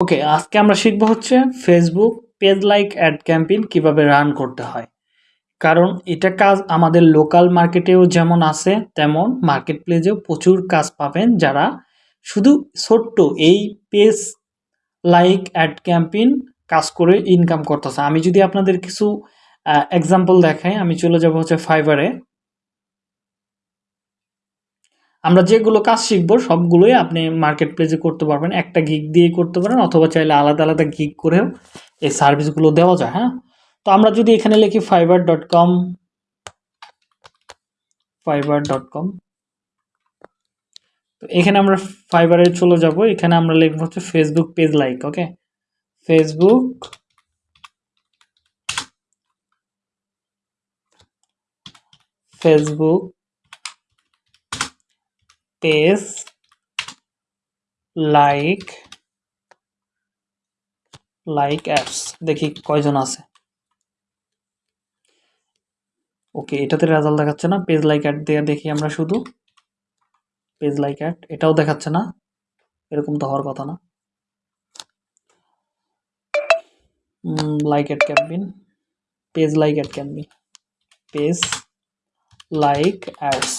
ওকে, আজকে আমরা শিখব হচ্ছে Facebook page like ad campaign কীভাবে রান করতে হয়। কারণ এটা কাজ আমাদের লোকাল মার্কেটেও যেমন আছে, তেমন মার্কেট প্লেসেও প্রচুর কাজ পাবেন যারা শুধু ছোট্ট এই পেজ লাইক অ্যাড ক্যাম্পেইন কাজ করে ইনকাম করতেছে। আমি যদি আপনাদের কিছু এক্সাম্পল দেখাই, আমি চলে যাব হচ্ছে ফাইবারে আমরা যেগুলো কাজ শিখব, সবগুলোই আপনি মার্কেট প্লেসে করতে পারবেন। একটা গিগ দিয়ে করতে পারেন, অথবা চাইলে আলাদা আলাদা গিগ করেও এই সার্ভিসগুলো দেওয়া যায় হ্যাঁ? তো আমরা যদি এখানে লিখি Fiverr dot com Fiverr dot com তো এখানে আমরা ফাইবারে চলে যাব। এখানে আমরা লিখব হচ্ছে Facebook page like okay Facebook Facebook page like like apps দেখি কয়জন আছে। ওকে এটাতে রেজাল্ট দেখাচ্ছে না। পেজ লাইক অ্যাড দিয়ে দেখি আমরা শুধু। পেজ লাইক অ্যাড এটাও দেখাচ্ছে না। এরকম তো হওয়ার কথা না। Like ad campaign page like ad campaign page like ads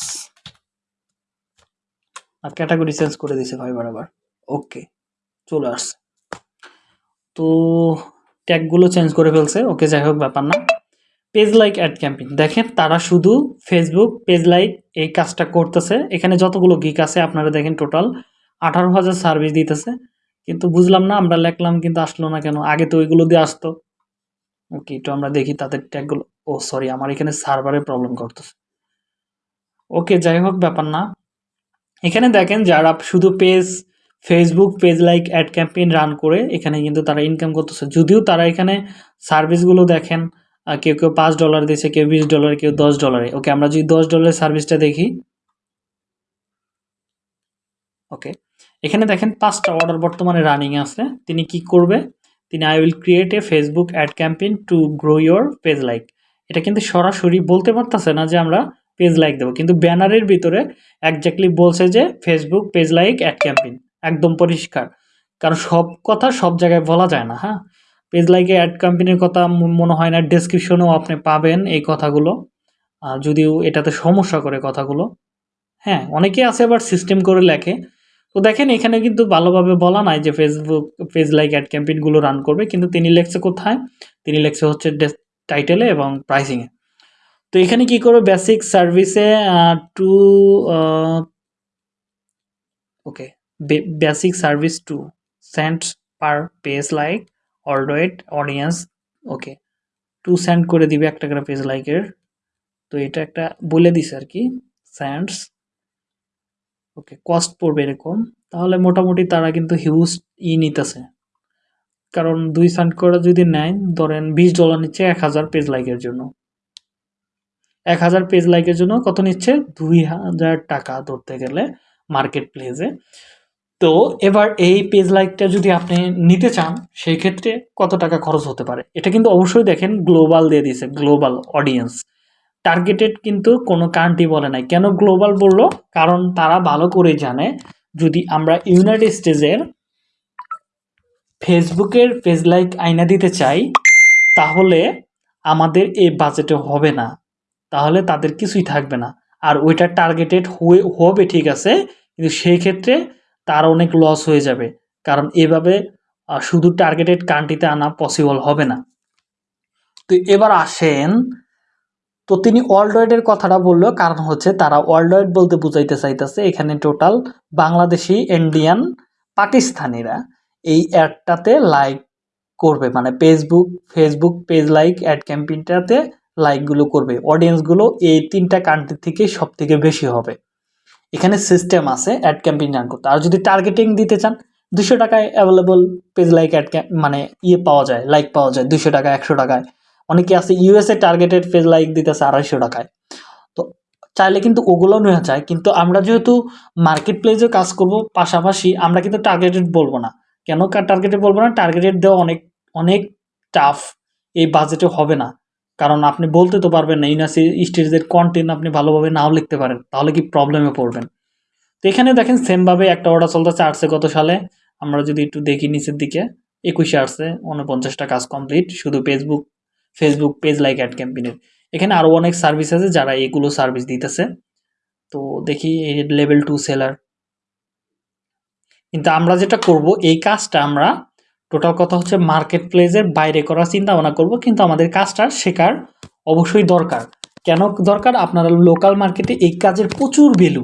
আর ক্যাটাগরি চেঞ্জ করে দিছে ফাইবার আবার ওকে চলে আসছে। তো ট্যাগগুলো চেঞ্জ করে ফেলছে। ওকে যাই হোক, ব্যাপার না। পেজ লাইক অ্যাড ক্যাম্পিং দেখেন, তারা শুধু ফেসবুক পেজ লাইক এই কাজটা করতেছে। এখানে যতগুলো গিক আছে, আপনারা দেখেন টোটাল আঠারো হাজার সার্ভিস দিতেছে। কিন্তু বুঝলাম না, আমরা লেখলাম কিন্তু আসলো না কেন? আগে তো ওইগুলো দিয়ে আসতো। ওকে তো আমরা দেখি তাদের ট্যাগগুলো ও সরি আমার এখানে সার্ভারে প্রবলেম করতেছে। ওকে যাই হোক, ব্যাপার না। এখানে দেখেন যারা শুধু page Facebook page like ad campaign run করে, এখানে কিন্তু তারা ইনকাম করতেছে। যদিও তারা এখানে সার্ভিসগুলো দেখেন কেউ কেউ পাঁচ ডলার দিয়েছে, কেউ বিশ ডলার কেউ দশ ডলারে ওকে আমরা যদি দশ ডলারের সার্ভিসটা দেখি। ওকে এখানে দেখেন পাঁচটা অর্ডার বর্তমানে রানিং আছে। তিনি কি করবে? তিনি I will create a Facebook ad campaign to grow your page like এটা কিন্তু সরাসরি বলতে পারতেছে না যে আমরা পেজ লাইক দেবো। কিন্তু ব্যানারের ভিতরে একজাক্টলি বলছে যে Facebook page like ad campaign একদম পরিষ্কার। কারণ সব কথা সব জায়গায় বলা যায় না হ্যাঁ? পেজ লাইকে অ্যাড কোম্পানির কথা মনে হয় না ডেসক্রিপশনেও আপনি পাবেন এই কথাগুলো। যদিও এটাতে সমস্যা করে কথাগুলো। হ্যাঁ অনেকে আছে আবার সিস্টেম করে লেখে। তো দেখেন, এখানে কিন্তু ভালোভাবে বলা নাই যে ফেসবুক পেজ লাইক অ্যাড ক্যাম্পেইনগুলো রান করবে। কিন্তু তিনি লেখছে কোথায়? তিনি লেখছে হচ্ছে টাইটেলে এবং প্রাইসিংয়ে তো এখানে কি করবে? বেসিক সার্ভিসে to okay basic service to sent per page like অলডোয়েট audience okay to send করে দিবে একটা করে পেজ লাইকের তো এটা একটা বলে দিছে আর কি স্যান্ডস ওকে কস্ট পড়বে এরকম। তাহলে মোটামুটি তারা কিন্তু হিউজ ই নিতেছে। কারণ দুই সেন্ট করে যদি নেয়, ধরেন বিশ ডলার নিচ্ছে এক হাজার পেজ লাইকের জন্য। এক হাজার পেজ লাইকের জন্য কত নিচ্ছে? দুই হাজার টাকা ধরতে গেলে মার্কেট প্লেসে তো এবার এই পেজ লাইকটা যদি আপনি নিতে চান, সেই ক্ষেত্রে কত টাকা খরচ হতে পারে? এটা কিন্তু অবশ্যই দেখেন গ্লোবাল দিয়ে দিয়েছে গ্লোবাল অডিয়েন্স টার্গেটেড কিন্তু কোনো কান্ট্রি বলে নাই। কেন গ্লোবাল বলল? কারণ তারা ভালো করে জানে, যদি আমরা ইউনাইটেড স্টেজের ফেসবুকের পেজ লাইক আইনা দিতে চাই, তাহলে আমাদের এই বাজেটে হবে না। তাহলে তাদের কিছুই থাকবে না। আর ওইটা টার্গেটেড হয়ে, হবে ঠিক আছে, কিন্তু সেই ক্ষেত্রে তার অনেক লস হয়ে যাবে। কারণ এভাবে শুধু টার্গেটেড কান্ট্রিতে আনা পসিবল হবে না। তো এবার আসেন, তো তিনি ওয়ার্ল্ড কথাটা বলল, কারণ হচ্ছে তারা ওয়ার্ল্ড বলতে বুঝাইতে চাইতেছে, এখানে টোটাল বাংলাদেশি ইন্ডিয়ান পাকিস্তানিরা এই অ্যাডটাতে লাইক করবে। মানে Facebook Facebook page like ad ক্যাম্পেইনটাতে লাইকগুলো করবে। অডিয়েন্সগুলো এই তিনটা কান্ট্রি থেকে সব থেকে বেশি হবে। এখানে সিস্টেম আছে অ্যাড ক্যাম্পেইন রান করতে। আর যদি টার্গেটিং দিতে চান, দুশো টাকায় অ্যাভেলেবল পেজ লাইক অ্যাড মানে ইয়ে পাওয়া যায় লাইক পাওয়া যায়, দুশো টাকা একশো টাকায়। অনেকে আছে ইউএসএ টার্গেটেড পেজ লাইক দিতেছে আড়াইশো টাকায়। তো চাইলে কিন্তু ওগুলো নেওয়া যায়। কিন্তু আমরা যেহেতু মার্কেট প্লেসে কাজ করব, পাশাপাশি আমরা কিন্তু টার্গেটেড বলব না। কেন টার্গেটেড বলব না? টার্গেটেড দেওয়া অনেক অনেক টাফ এই বাজেটে হবে না। কারণ আপনি বলতে তো পারবেন না, ইউনাসি স্টেজের কন্টেন্ট আপনি ভালোভাবে নাও লিখতে পারেন, তাহলে কি প্রবলেমে পড়বেন? তো এখানে দেখেন সেমভাবে একটা অর্ডার চলতেছে আসছে গত সালে, আমরা যদি একটু দেখি নিচের দিকে, একুশে আর্টসে উনপঞ্চাশটা কাজ কমপ্লিট শুধু Facebook Facebook page like ad ক্যাম্পেইনের এখানে আরও অনেক সার্ভিস আছে যারা এগুলো সার্ভিস দিতেছে। তো দেখি এই লেভেল টু সেলার কিন্তু আমরা যেটা করব, এই কাজটা আমরা টোটাল কথা হচ্ছে মার্কেট প্লেসের বাইরে করার চিন্তা ভাবনা করব, কিন্তু আমাদের কাজটা শেখার অবশ্যই দরকার। কেন দরকার? আপনারা লোকাল মার্কেটে এই কাজের প্রচুর ভ্যালু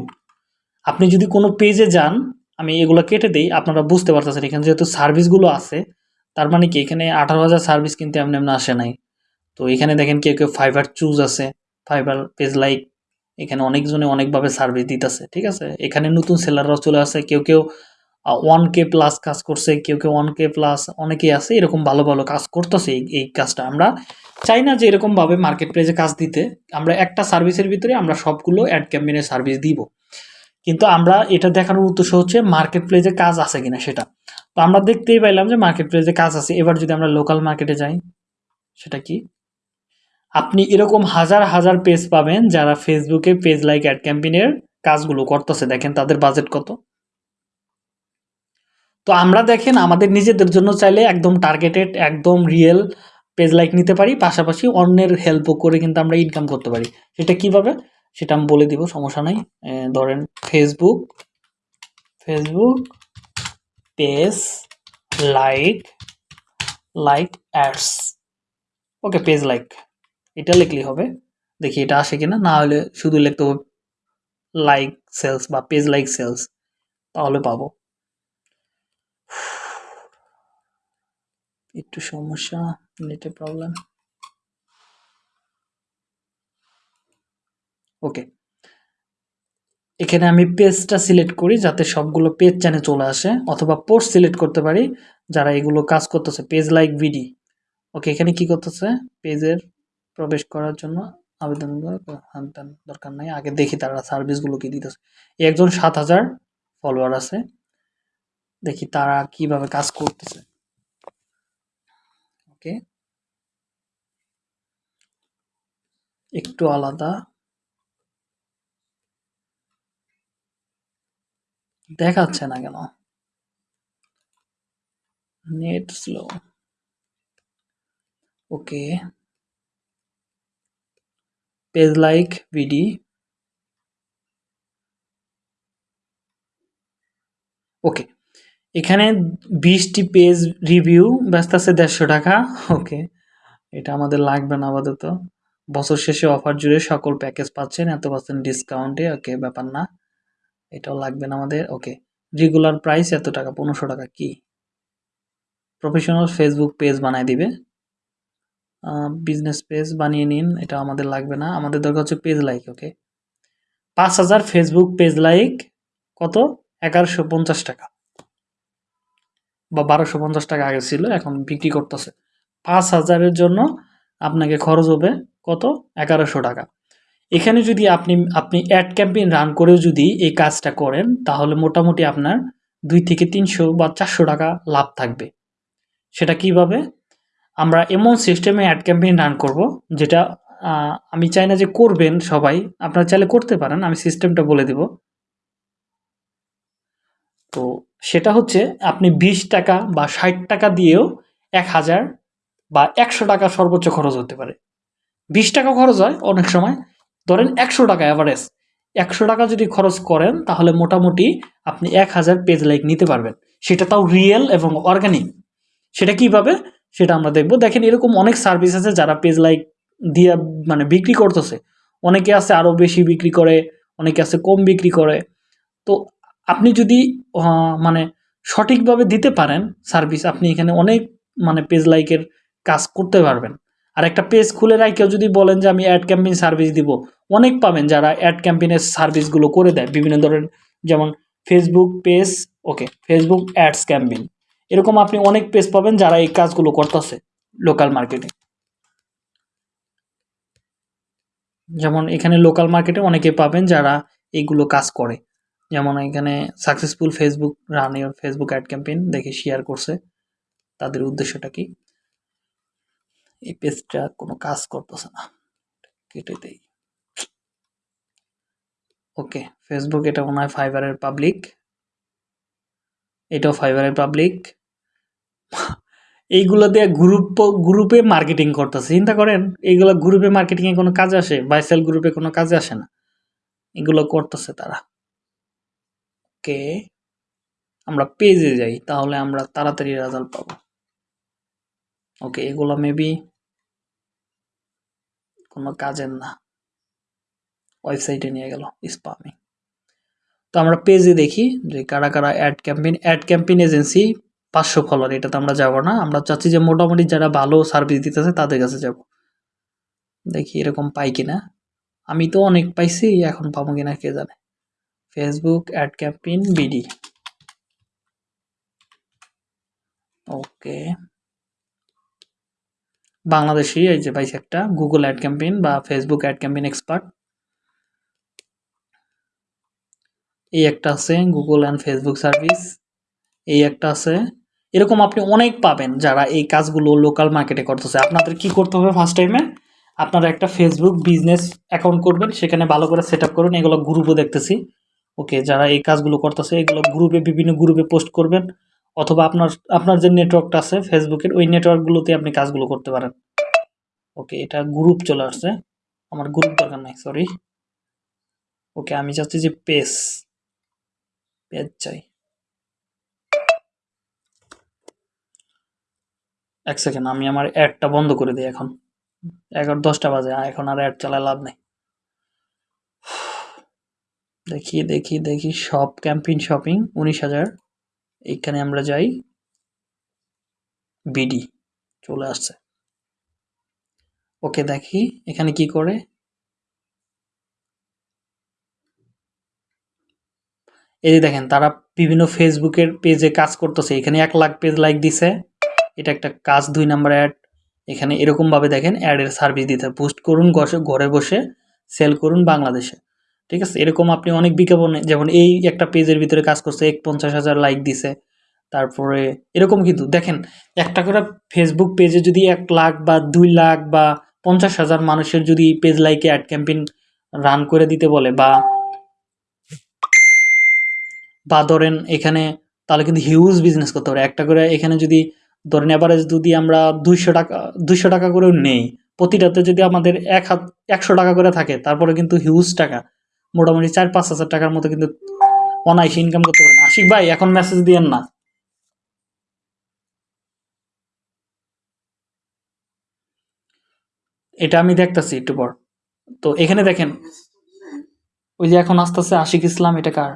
আপনি যদি কোনো পেজে যান, আমি এগুলো কেটে দিই, আপনারা বুঝতে পারতেছেন, এখানে যেহেতু সার্ভিসগুলো আছে, তার মানে কি? এখানে আঠারো হাজার সার্ভিস কিন্তু এমনি এমনি আসে নাই। তো এখানে দেখেন কেউ কেউ ফাইবার চুজ আছে ফাইবার পেজ লাইক এখানে অনেকজনে অনেকভাবে সার্ভিস দিতেছে, ঠিক আছে? এখানে নতুন সেলাররাও চলে আসে, কেউ কেউ ওয়ান কে প্লাস কাজ করছে, কেউ কেউ ওয়ান কে প্লাস অনেকেই আছে, এরকম ভালো ভালো কাজ করতেছে এই কাজটা। আমরা চাই না যে এরকমভাবে মার্কেট প্লেসে কাজ দিতে, আমরা একটা সার্ভিসের ভিতরে আমরা সবগুলো অ্যাড ক্যাম্পেইনের সার্ভিস দিব। কিন্তু আমরা এটা দেখানোর উদ্দেশ্য হচ্ছে মার্কেট প্লেসে কাজ আছে কিনা সেটা। তো আমরা দেখতেই পাইলাম যে মার্কেট প্লেসে কাজ আছে। এবার যদি আমরা লোকাল মার্কেটে যাই, সেটা কি? আপনি এরকম হাজার হাজার পেজ পাবেন যারা ফেসবুকে পেজ লাইক অ্যাড ক্যাম্পেইনের কাজগুলো করতেছে। দেখেন তাদের বাজেট কত। তো আমরা দেখেন আমাদের নিজেদের জন্য চাইলে একদম টার্গেটেড একদম রিয়েল পেজ লাইক নিতে পারি। পাশাপাশি অন্যের হেল্পও করে কিন্তু আমরা ইনকাম করতে পারি। সেটা কীভাবে? সেটা আমি বলে দিব, সমস্যা নাই। ধরেন Facebook Facebook page like like ads okay page like এটা লিখলেই হবে। দেখি এটা আসে কিনা। না হলে শুধু লিখতে হবে লাইক সেলস বা পেজ লাইক সেলস তাহলে পাবো। একটু সমস্যা নেটে প্রবলেম ওকে এখানে আমি পেজটা সিলেক্ট করি যাতে সবগুলো পেজ চ্যানে চলে আসে, অথবা পোস্ট সিলেক্ট করতে পারি যারা এগুলো কাজ করতেছে পেজ লাইক ভিডি ওকে এখানে কি করতেছে? পেজের প্রবেশ করার জন্য আবেদন দরকার নাই, আগে দেখি তারা সার্ভিসগুলো কি দিতেছে। একজন সাত হাজার ফলোয়ার আছে, দেখি তারা কীভাবে কাজ করতেছে। ওকে একটু আলাদা। দেখাচ্ছে না কেন? Net slow. Okay. Page like ভিডি। ওকে। এখানে বিশটি পেজ রিভিউ ব্যস্ত আছে দেড়শো টাকা। ওকে এটা আমাদের লাগবে না আপাতত। বছর শেষে অফার জুড়ে সকল প্যাকেজ পাচ্ছেন, এত পার্সেন্ট ডিসকাউন্টে ওকে ব্যাপার না। এটাও লাগবে না আমাদের ওকে রেগুলার প্রাইস এত টাকা, পনেরোশো টাকা কি? প্রফেশনাল ফেসবুক পেজ বানায় দিবে। বিজনেস পেজ বানিয়ে নিন এটা আমাদের লাগবে না। আমাদের দরকার হচ্ছে পেজ লাইক ওকে পাঁচ হাজার ফেসবুক পেজ লাইক কত? এগারোশো পঞ্চাশ টাকা। বা বারোশো পঞ্চাশ টাকা আগে ছিল, এখন বিক্রি করতেছে। পাঁচ হাজারের জন্য আপনাকে খরচ হবে কত? এগারোশো টাকা। এখানে যদি আপনি আপনি অ্যাড ক্যাম্পেইন রান করেও যদি এই কাজটা করেন, তাহলে মোটামুটি আপনার দুই থেকে তিনশো বা চারশো টাকা লাভ থাকবে। সেটা কীভাবে? আমরা এমন সিস্টেমে অ্যাড ক্যাম্পেইন রান করব, যেটা আমি চাই না যে করবেন সবাই, আপনারা চাইলে করতে পারেন, আমি সিস্টেমটা বলে দেব। তো সেটা হচ্ছে আপনি বিশ টাকা বা ষাট টাকা দিয়েও এক হাজার বা একশো টাকা সর্বোচ্চ খরচ হতে পারে। বিশ টাকা খরচ হয় অনেক সময়। ধরেন একশো টাকা অ্যাভারেজ একশো টাকা যদি খরচ করেন তাহলে মোটামুটি আপনি এক হাজার পেজ লাইক নিতে পারবেন। সেটা তাও রিয়েল এবং অর্গানিক সেটা কীভাবে? সেটা আমরা দেখব। দেখেন এরকম অনেক সার্ভিস আছে যারা পেজ লাইক দিয়ে মানে বিক্রি করতেছে। অনেকে আছে আরও বেশি বিক্রি করে, অনেকে আছে কম বিক্রি করে। তো আপনি যদি মানে সঠিকভাবে দিতে পারেন সার্ভিস আপনি এখানে অনেক মানে পেজ লাইকের কাজ করতে পারবেন। আর একটা পেজ খুলে কেউ যদি বলেন যে, আমি অ্যাড ক্যাম্পেইন সার্ভিস দিব। অনেক পাবেন যারা অ্যাড ক্যাম্পেইনের সার্ভিসগুলো করে দেয়। বিভিন্ন ধরনের, যেমন Facebook page okay Facebook ads campaign এরকম আপনি অনেক পেজ পাবেন যারা এই কাজগুলো করতেছে লোকাল মার্কেটে যেমন এখানে লোকাল মার্কেটে অনেকে পাবেন যারা এইগুলো কাজ করে। যেমন এখানে successful Facebook run your Facebook ad campaign দেখে শেয়ার করছে। তাদের উদ্দেশ্যটা কি? এই পেজটা কোনো কাজ করতেছে না। কেটে দেই। ওকে ফেসবুক এটা মনে হয় ফাইবারের পাবলিক এটাও ফাইবারের পাবলিক এইগুলো দিয়ে গ্রুপ গ্রুপে মার্কেটিং করতেছে। চিন্তা করেন, এইগুলো গ্রুপে মার্কেটিংয়ে কোনো কাজ আসে? বাইসেল গ্রুপে কোনো কাজে আসে না। এগুলো করতেছে তারা। ওকে আমরা পেজে যাই, তাহলে আমরা তাড়াতাড়ি রেজাল্ট পাবো। ওকে এগুলো মেবি কোনো কাজের না। ওয়েবসাইটে নিয়ে গেল স্পামিং তো আমরা পেজে দেখি যে কারা কারা ad campaign ad campaign agency পাঁচশো ফলোয়ার এটাতে আমরা যাব না। আমরা চাচ্ছি যে মোটামুটি যারা ভালো সার্ভিস দিতেছে তাদের কাছে যাব। দেখি এরকম পাই কিনা। আমি তো অনেক পাইছি, এখন পাবো কিনা কে জানে। Facebook ad campaign BD okay Bangladeshi, এই যে পাইছি একটা গুগল অ্যাড ক্যাম্পেইন বা ফেসবুক অ্যাড ক্যাম্পেইন এক্সপার্ট এই একটা আছে গুগল অ্যান্ড ফেসবুক সার্ভিস এই একটা আছে। এরকম আপনি অনেক পাবেন যারা এই কাজগুলো লোকাল মার্কেটে করতেছে। আপনাদের কি করতে হবে ফার্স্ট টাইমে আপনারা একটা ফেসবুক বিজনেস অ্যাকাউন্ট করবেন, সেখানে ভালো করে সেট করুন। এগুলো গ্রুপও দেখতেছি। ওকে, যারা এই কাজগুলো করতেছে, এগুলো গ্রুপে, বিভিন্ন গ্রুপে পোস্ট করবেন অথবা আপনার আপনার যে নেটওয়ার্কটা আছে ফেসবুকের, ওই নেটওয়ার্কগুলোতে আপনি কাজগুলো করতে পারেন। ওকে, এটা গ্রুপ চলে আসছে। আমার গ্রুপ দরকার নাই, সরি। ওকে, আমি চাচ্ছি যে পেজ পেজ চাই। এক সেকেন্ড, আমি আমার অ্যাডটা বন্ধ করে দিই এখন। এগারো, দশটা বাজে, এখন আর অ্যাড চালায় লাভ নেই। দেখি দেখি দেখি। শপ ক্যাম্পিং শপিং উনিশ হাজার। এইখানে আমরা যাই। বিডি চলে আসছে। ওকে দেখি, এখানে কি করে? এই যে দেখেন, তারা বিভিন্ন ফেসবুকের পেজে কাজ করতেছে। এখানে এক লাখ পেজ লাইক দিছে। এটা একটা কাজ, দুই নাম্বার অ্যাড এখানে এরকমভাবে দেখেন অ্যাডের সার্ভিস দিতে পোস্ট করুন ঘরে বসে সেল করুন বাংলাদেশে। ঠিক আছে? এরকম আপনি অনেক বিজ্ঞাপনে, যেমন এই একটা পেজের ভিতরে কাজ করছে এক পঞ্চাশ হাজার লাইক দিছে। তারপরে এরকম কিন্তু, দেখেন, একটা করে ফেসবুক পেজে যদি এক লাখ বা দুই লাখ বা পঞ্চাশ হাজার মানুষের যদি পেজ লাইকে অ্যাড ক্যাম্পেইন রান করে দিতে বলে বা বা ধরেন এখানে তাহলে কিন্তু হিউজ বিজনেস করতে পারে। একটা করে এখানে যদি ধরেন অ্যাভারেজ যদি আমরা দুইশো টাকা দুইশো টাকা করেও নেই, প্রতিটাতে যদি আমাদের এক হাত, একশো টাকা করে থাকে, তারপরে কিন্তু হিউজ টাকা। মোটামুটি চার পাঁচ হাজার টাকার মতো কিন্তু অনায়াসে ইনকাম করতে পারেন। আশিক ভাই, এখন মেসেজ দিয়েন না। এটা আমি দেখতাছি একটু পর। তো এখানে দেখেন, ওই যে এখন আস্তে আস্তে আশিক ইসলাম, এটা কার?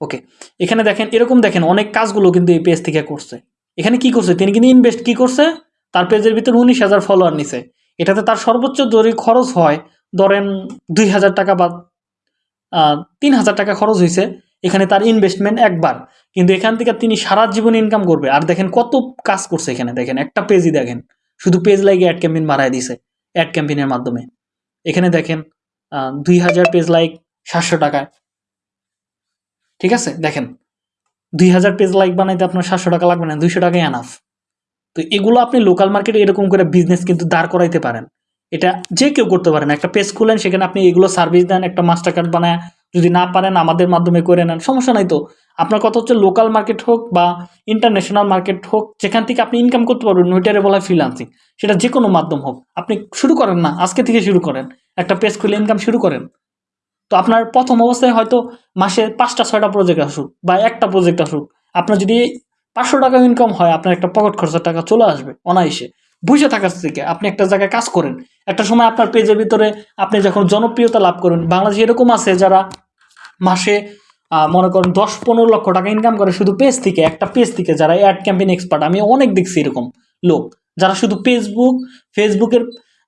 ওকে, এখানে দেখেন, এরকম দেখেন, অনেক কাজগুলো কিন্তু এই পেজ থেকে করছে। এখানে কি করছে? তিনি কিন্তু ইনভেস্ট কি করছে? তার পেজের ভিতরে উনিশ হাজার ফলোয়ার নিছে। এটাতে তার সর্বোচ্চ যদি খরচ হয় ধরেন দুই হাজার টাকা বা তিন হাজার টাকা খরচ হয়েছে এখানে তার ইনভেস্টমেন্ট একবার। কিন্তু এখান থেকে তিনি সারা জীবন ইনকাম করবে। আর দেখেন কত কাজ করছে এখানে। দেখেন একটা পেজই দেখেন। শুধু পেজ লাইকে অ্যাড ক্যাম্পেইন বাড়ায় দিছে অ্যাড ক্যাম্পেইনের মাধ্যমে। এখানে দেখেন দুই হাজার পেজ লাইক সাতশো টাকায় ঠিক আছে? দেখেন, দুই হাজার পেজ লাইক বানাইতে আপনার সাতশো টাকা লাগবে না। দুইশো টাকাই আনাফ তো এগুলো আপনি লোকাল মার্কেটে এরকম করে বিজনেস কিন্তু দাঁড় করাইতে পারেন। এটা যে কেউ করতে পারেন একটা পেজ খুলেন, সেখানে আপনি এগুলো সার্ভিস দেন, একটা মাস্টার কার্ড বানায়। যদি না পারেন, আমাদের মাধ্যমে করে নেন। সমস্যা নাই তো। আপনার কথা হচ্ছে লোকাল মার্কেট হোক বা ইন্টারন্যাশনাল মার্কেট হোক, যেখান থেকে আপনি ইনকাম করতে পারবেন, ওইটারে বলা হয় ফ্রিলান্সিং সেটা যে কোনো মাধ্যম হোক। আপনি শুরু করেন না, আজকে থেকে শুরু করেন। একটা পেজ খুলে ইনকাম শুরু করেন। তো আপনার প্রথম অবস্থায় হয়তো মাসে পাঁচটা, ছয়টা প্রজেক্ট আসুক বা একটা প্রজেক্ট আসুক। আপনার যদি পাঁচশো টাকা ইনকাম হয়, আপনার একটা পকেট খরচের টাকা চলে আসবে অনায়াসে। বুঝে থাকার থেকে আপনি একটা জায়গায় কাজ করেন। একটা সময় আপনার পেজের ভিতরে আপনি যখন জনপ্রিয়তা লাভ করেন, বাংলাদেশে এরকম আছে যারা মাসে মনে করেন দশ পনেরো লক্ষ টাকা ইনকাম করে শুধু পেজ থেকে, একটা পেজ থেকে যারা অ্যাড ক্যাম্পেইন এক্সপার্ট আমি অনেক দেখছি এরকম লোক, যারা শুধু ফেসবুক ফেসবুকের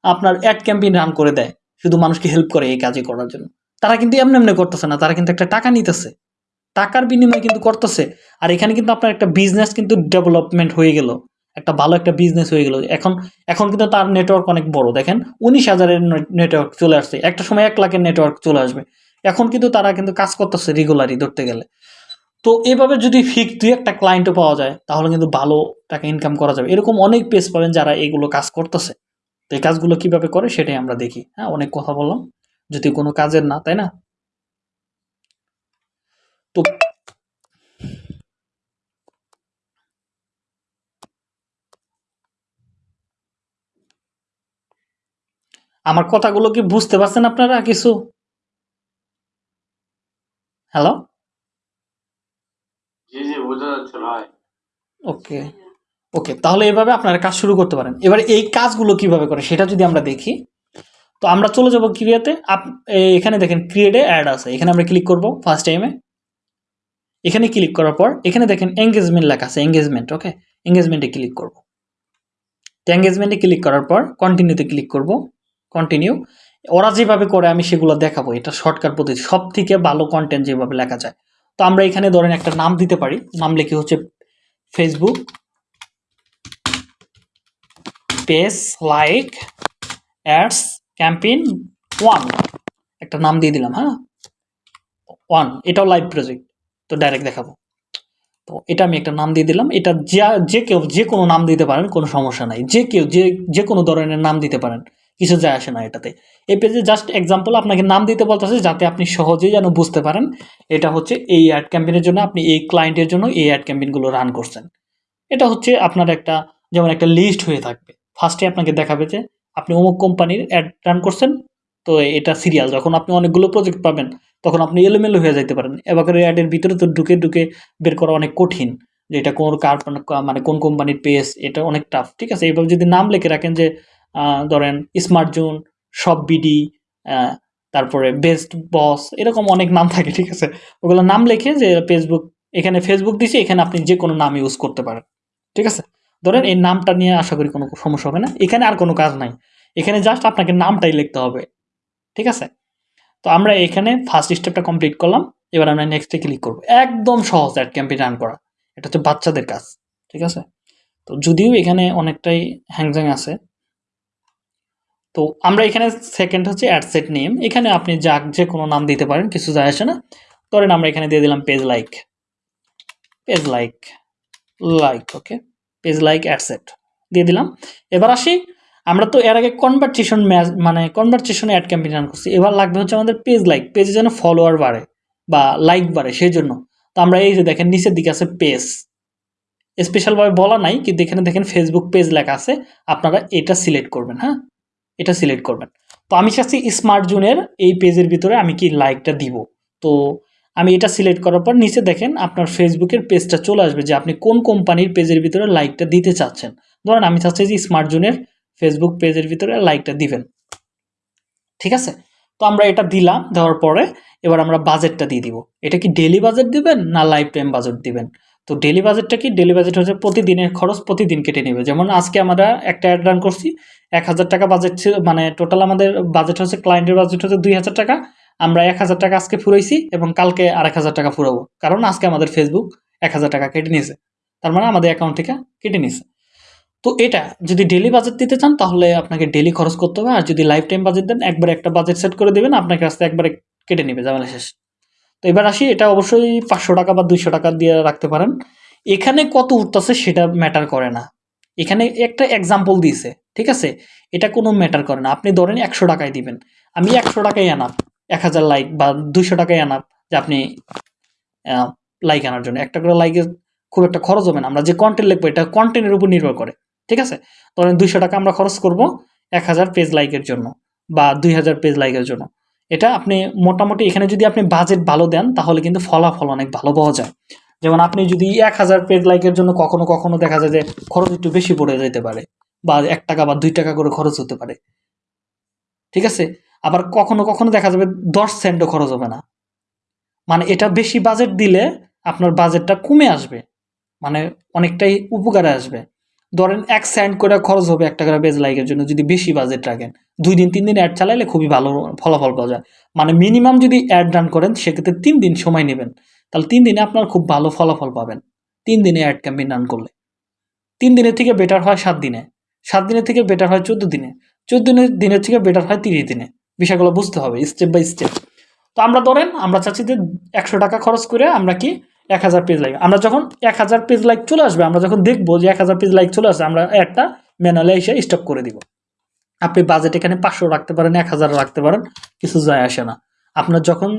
আপনার অ্যাড ক্যাম্পেইন রান করে দেয়, শুধু মানুষকে হেল্প করে এই কাজে করার জন্য। তারা কিন্তু এমনি এমনি করতেছে না, তারা কিন্তু একটা টাকা নিতেছে। টাকার বিনিময়ে কিন্তু করতেছে। আর এখানে কিন্তু আপনার একটা বিজনেস কিন্তু ডেভেলপমেন্ট হয়ে গেল। একটা ভালো একটা বিজনেস হয়ে গেল। এখন এখন কিন্তু তার নেটওয়ার্ক অনেক বড়। দেখেন, উনিশ হাজারের নেটওয়ার্ক চলে আসছে। একটা সময় এক লাখের নেটওয়ার্ক চলে আসবে। এখন কিন্তু তারা কিন্তু কাজ করতেছে রেগুলারই ধরতে গেলে। তো এভাবে যদি ফিক্স দুই একটা ক্লায়েন্টও পাওয়া যায়, তাহলে কিন্তু ভালো টাকা ইনকাম করা যাবে। এরকম অনেক পেজ পাবেন যারা এগুলো কাজ করতেছে। তো এই কাজগুলো কীভাবে করে সেটাই আমরা দেখি। হ্যাঁ অনেক কথা বললাম। যদি কোনো কাজের না, তাই না? তো আমার কথাগুলো কি বুঝতে পারছেন আপনারা কিছু? হ্যালো জি জি যাচ্ছে ওকে ওকে তাহলে এভাবে আপনারা কাজ শুরু করতে পারেন। এবার এই কাজগুলো কীভাবে করে সেটা যদি আমরা দেখি তো আমরা চলে যাব ক্রিয়াতে। আপ এখানে দেখেন ক্রিয়েটে অ্যাড আছে। এখানে আমরা ক্লিক করব ফার্স্ট টাইমে এখানে ক্লিক করার পর, এখানে দেখেন এঙ্গেজমেন্ট লেখা আছে এঙ্গেজমেন্ট ওকে এঙ্গেজমেন্টে ক্লিক করব। তো এঙ্গেজমেন্টে ক্লিক করার পর কন্টিনিউতে ক্লিক করব কন্টিনিউ ওরা যেভাবে করে আমি সেগুলো দেখাবো, এটা শর্টকাট পদ্ধতি সব থেকে ভালো কন্টেন্ট যেভাবে লেখা যায়। তো আমরা এখানে ধরেন একটা নাম দিতে পারি, নাম লিখে হচ্ছে Facebook page like ads campaign one একটা নাম দিয়ে দিলাম হ্যাঁ? ওয়ান এটাও লাইভ প্রজেক্ট তো ডাইরেক্ট দেখাবো। তো এটা আমি একটা নাম দিয়ে দিলাম। এটা যা, যে কেউ, যে কোনো নাম দিতে পারেন, কোনো সমস্যা নাই। যে কেউ, যে যে কোনো ধরনের নাম দিতে পারেন, কিছু যায় আসে না এটাতে। এই পেজে জাস্ট এক্সাম্পল আপনাকে নাম দিতে বলতেছে যাতে আপনি সহজেই যেন বুঝতে পারেন। এটা হচ্ছে এই অ্যাড ক্যাম্পেনের জন্য আপনি এই ক্লায়েন্টের জন্য এই অ্যাড ক্যাম্পেনগুলো রান করছেন। এটা হচ্ছে আপনার একটা, যেমন একটা লিস্ট হয়ে থাকবে। ফার্স্টে আপনাকে দেখাবে যে আপনি অমুক কোম্পানির অ্যাড রান করছেন। তো এটা সিরিয়াল যখন আপনি অনেকগুলো প্রজেক্ট পাবেন তখন আপনি এলোমেলো হয়ে যাইতে পারেন। এবার অ্যাডের ভিতরে তো ঢুকে ঢুকে বের করা অনেক কঠিন যে এটা কোন কার মানে কোন কোম্পানির পেস এটা অনেক টাফ ঠিক আছে? এইভাবে যদি নাম লিখে রাখেন যে ধরেন স্মার্ট জোন সব বিডি তারপরে বেস্ট বস এরকম অনেক নাম থাকে, ঠিক আছে? ওগুলো নাম লিখে যে ফেসবুক এখানে ফেসবুক দিছি, এখানে আপনি যে কোনো নাম ইউজ করতে পারেন, ঠিক আছে? ধরেন এই নামটা নিয়ে আশা করি কোনো সমস্যা হবে না। এখানে আর কোনো কাজ নাই। এখানে জাস্ট আপনাকে নামটাই লিখতে হবে, ঠিক আছে? তো আমরা এখানে ফার্স্ট স্টেপটা কমপ্লিট করলাম। এবার আমরা নেক্সটে ক্লিক করব। একদম সহজ অ্যাড ক্যাম্পেইন রান করা। এটা হচ্ছে বাচ্চাদের কাজ, ঠিক আছে? তো যদিও এখানে অনেকটাই হ্যাংজ্যাং আছে, তো আমরা এখানে সেকেন্ড হচ্ছে অ্যাডসেট নেম এখানে আপনি যা, যে কোনো নাম দিতে পারেন, কিছু যায় আসে না। ধরেন আমরা এখানে দিয়ে দিলাম page like page like like okay page like ad set দিয়ে দিলাম। এবার আসি আমরা তো এর আগে কনভারসেশন ম্যাচ মানে কনভারসেশনে অ্যাড ক্যাম্পেইন রান করছি। এবার লাগবে হচ্ছে আমাদের পেজ লাইক পেজে যেন ফলোয়ার বাড়ে বা লাইক বাড়ে, সেই জন্য। তো আমরা এই যে দেখেন, নিচের দিকে আছে পেজ স্পেশালভাবে বলা নাই, কিন্তু এখানে দেখেন ফেসবুক পেজ লেখা আছে। আপনারা এটা সিলেক্ট করবেন হ্যাঁ? এটা সিলেক্ট করবেন। তো আমি চাচ্ছি স্মার্ট জোনের এই পেজের ভিতরে আমি কি লাইকটা দিব। তো আমি এটা সিলেক্ট করার পর নিচে দেখেন আপনার ফেসবুকের পেজটা চলে আসবে যে আপনি কোন কোম্পানির পেজের ভিতরে লাইকটা দিতে চাচ্ছেন। ধরেন আমি চাচ্ছি যে স্মার্ট জোনের ফেসবুক পেজের ভিতরে লাইকটা দিবেন। ঠিক আছে? তো আমরা এটা দিলাম, দেওয়ার পরে এবার আমরা বাজেটটা দিয়ে দিব। এটা কি ডেলি বাজেট দিবেন না লাইফ টাইম বাজেট দিবেন? তো ডেলি বাজেটটা কি? ডেলি বাজেট হচ্ছে প্রতিদিনের খরচ প্রতিদিন কেটে নেবে। যেমন আজকে আমরা একটা অ্যাড রান করছি, এক হাজার টাকা বাজেট ছিল মানে টোটাল আমাদের বাজেট হচ্ছে ক্লায়েন্টের বাজেট হচ্ছে দুই হাজার টাকা। আমরা এক হাজার টাকা আজকে ফুরাইছি এবং কালকে আরেক হাজার টাকা ফুরাবো। কারণ আজকে আমাদের ফেসবুক এক হাজার টাকা কেটে নিয়েছে। তার মানে আমাদের অ্যাকাউন্ট থেকে কেটে নিয়েছে। তো এটা, যদি ডেলি বাজেট দিতে চান, তাহলে আপনাকে ডেলি খরচ করতে হবে। আর যদি লাইফ টাইম বাজেট দেন, একবার একটা বাজেট সেট করে দেবেন আপনার কাছ থেকে একবারে কেটে নেবে, ঝামেলা শেষ। তো এবার আসি, এটা অবশ্যই পাঁচশো টাকা বা দুইশো টাকা দিয়ে রাখতে পারেন। এখানে কত উঠতেছে সেটা ম্যাটার করে না। এখানে একটা এক্সাম্পল দিয়েছে, ঠিক আছে? এটা কোনো ম্যাটার করে না। আপনি ধরেন একশো টাকায় দিবেন। আমি একশো টাকায় আনাপ এক হাজার লাইক বা দুইশো টাকায় আনাপ যে আপনি লাইক আনার জন্য। একটা করে লাইকের খুব একটা খরচ হবে না। আমরা যে কন্টেন্ট লিখব, এটা কন্টেন্টের উপর নির্ভর করে। ঠিক আছে? ধরেন দুইশো টাকা আমরা খরচ করব এক হাজার পেজ লাইকের জন্য বা দুই হাজার পেজ লাইকের জন্য। এটা আপনি মোটামুটি এখানে যদি আপনি বাজেট ভালো দেন, তাহলে কিন্তু ফলাফল অনেক ভালো পাওয়া যায়। যেমন আপনি যদি এক হাজার পেজ লাইকের জন্য কখনো কখনো দেখা যায় যে খরচ একটু বেশি পড়ে যেতে পারে বা এক টাকা বা দুই টাকা করে খরচ হতে পারে। ঠিক আছে? আবার কখনো কখনো দেখা যাবে দশ সেন্টও খরচ হবে না। মানে এটা বেশি বাজেট দিলে আপনার বাজেটটা কমে আসবে। মানে অনেকটাই উপকারে আসবে। ধরেন এক সেন্ট করে খরচ হবে একটা করে পেজ লাইকের জন্য যদি বেশি বাজেট রাখেন, দুই দিন, তিন দিন অ্যাড চালাইলে খুবই ভালো ফলাফল পাওয়া যায়। মানে মিনিমাম যদি অ্যাড রান করেন, সেক্ষেত্রে তিন দিন সময় নেবেন। তাহলে তিন দিনে আপনার খুব ভালো ফলাফল পাবেন। তিন দিনে অ্যাড ক্যাম্পেইন রান করলে। তিন দিনের থেকে বেটার হয় সাত দিনে। সাত দিনের থেকে বেটার হয় চোদ্দ দিনে। চোদ্দ দিনের দিনের থেকে বেটার হয় তিরিশ দিনে। বিষয়গুলো বুঝতে হবে স্টেপ বাই স্টেপ তো আমরা ধরেন, আমরা চাচ্ছি যে একশো টাকা খরচ করে আমরা কি এক হাজার পেজ লাইক আমরা যখন এক হাজার পেজ লাইক চলে আসবে, আমরা যখন দেখব যে এক হাজার পেজ লাইক চলে আসছে আমরা একটা ম্যানুয়ালে এসে স্টপ করে দিব। আপনি বাজেট এখানে পাঁচশো রাখতে পারেন, এক হাজার রাখতে পারেন, কিছু যায় আসে না। আপনার যখন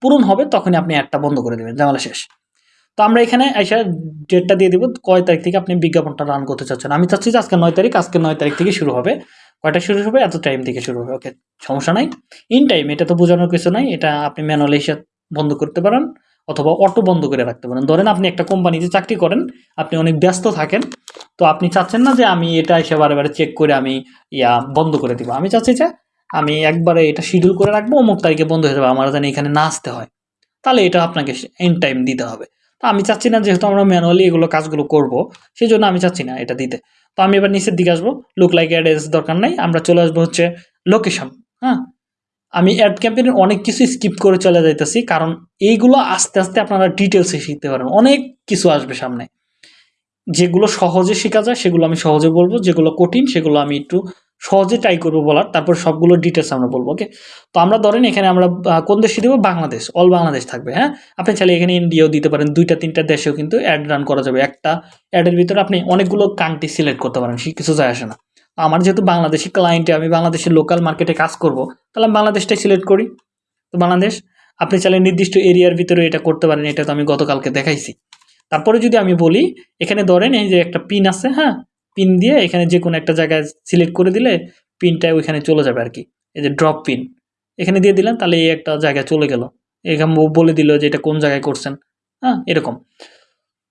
পূরণ হবে, তখনই আপনি অ্যাডটা বন্ধ করে দেবেন জামালা শেষ। তো আমরা এখানে এসে ডেটটা দিয়ে দিব, কয় তারিখ থেকে আপনি বিজ্ঞাপনটা রান করতে চাচ্ছেন। আমি চাচ্ছি যে আজকে নয় তারিখ, আজকে নয় তারিখ থেকে শুরু হবে। কয়টা শুরু হবে? এত টাইম থেকে শুরু হবে। ওকে সমস্যা নাই। ইন টাইম এটা তো বোঝানোর কিছু নাই। এটা আপনি ম্যানুয়ালি এসে বন্ধ করতে পারেন। অথবা অটো বন্ধ করে রাখতে পারেন। ধরেন আপনি একটা কোম্পানিতে চাকরি করেন, আপনি অনেক ব্যস্ত থাকেন, তো আপনি চাচ্ছেন না যে আমি এটা এসে বারে চেক করে আমি ইয়া বন্ধ করে দিব। আমি চাচ্ছি যে আমি একবারে এটা শিডিউল করে রাখব, অমুক তারিখে বন্ধ হয়ে যাবে, আমার যেন এখানে না আসতে হয়। তাহলে এটা আপনাকে এন টাইম দিতে হবে। তো আমি চাচ্ছি না যেহেতু আমরা ম্যানুয়ালি এগুলো কাজগুলো করব সেই জন্য আমি চাচ্ছি না এটা দিতে। তো আমি এবার নিচের দিকে আসব লুক লাইক অ্যাড্রেস দরকার নাই, আমরা চলে আসব হচ্ছে লোকেশন হ্যাঁ? আমি অ্যাড ক্যাম্পেইনের অনেক কিছু স্কিপ করে চলে যাইতেছি, কারণ এইগুলো আস্তে আস্তে আপনারা ডিটেলসে শিখতে পারেন অনেক কিছু আসবে সামনে। যেগুলো সহজে শেখা যায়, সেগুলো আমি সহজে বলব। যেগুলো কঠিন, সেগুলো আমি একটু সহজে ট্রাই করব বলার। তারপর সবগুলো ডিটেলস আমরা বলব ওকে তো আমরা ধরেন এখানে আমরা কোন দেশে দেবো? বাংলাদেশ। অল বাংলাদেশ থাকবে হ্যাঁ? আপনি চাইলে এখানে ইন্ডিয়াও দিতে পারেন। দুইটা, তিনটা দেশেও কিন্তু অ্যাড রান করা যাবে। একটা অ্যাডের ভিতরে আপনি অনেকগুলো কান্ট্রি সিলেক্ট করতে পারেন, সে কিছু যায় আসে না। আমার যেহেতু বাংলাদেশি ক্লায়েন্টে আমি বাংলাদেশের লোকাল মার্কেটে কাজ করব, তাহলে আমি বাংলাদেশটাই সিলেক্ট করি। তো বাংলাদেশ, আপনি চাইলে নির্দিষ্ট এরিয়ার ভিতরে এটা করতে পারেন, এটা তো আমি গতকালকে দেখাইছি। তারপরে যদি আমি বলি, এখানে ধরেন এই যে একটা পিন আছে হ্যাঁ? পিন দিয়ে এখানে যে কোনো একটা জায়গায় সিলেক্ট করে দিলে পিনটা ওইখানে চলে যাবে আর কি। এই যে ড্রপ পিন এখানে দিয়ে দিলেন, তাহলে এই একটা জায়গায় চলে গেল। এখানে বলে দিল যে এটা কোন জায়গায় করছেন হ্যাঁ? এরকম।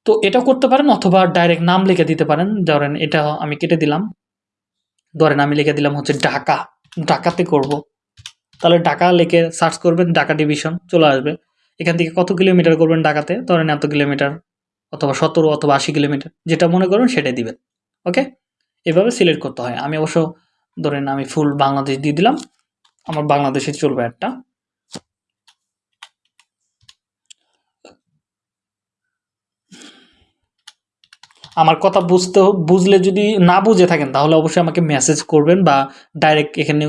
তো এটা করতে পারেন অথবা ডাইরেক্ট নাম লিখে দিতে পারেন, ধরেন এটা আমি কেটে দিলাম। ধরেন আমি লিখে দিলাম হচ্ছে ঢাকা। ঢাকাতে করব। তাহলে ঢাকা লিখে সার্চ করবেন, ঢাকা ডিভিশন চলে আসবে। এখান থেকে কত কিলোমিটার করবেন ঢাকাতে? ধরেন এত কিলোমিটার অথবা সতেরো অথবা আশি কিলোমিটার যেটা মনে করবেন সেটাই দিবেন। ওকে এভাবে সিলেক্ট করতে হয়। আমি অবশ্য ধরেন আমি ফুল বাংলাদেশ দিয়ে দিলাম। আমার বাংলাদেশে চলবে একটা। আমার কথা বুঝতে বুঝলে যদি না বুঝে থাকেন, তাহলে অবশ্যই আমাকে মেসেজ করবেন বা ডাইরেক্ট এখানে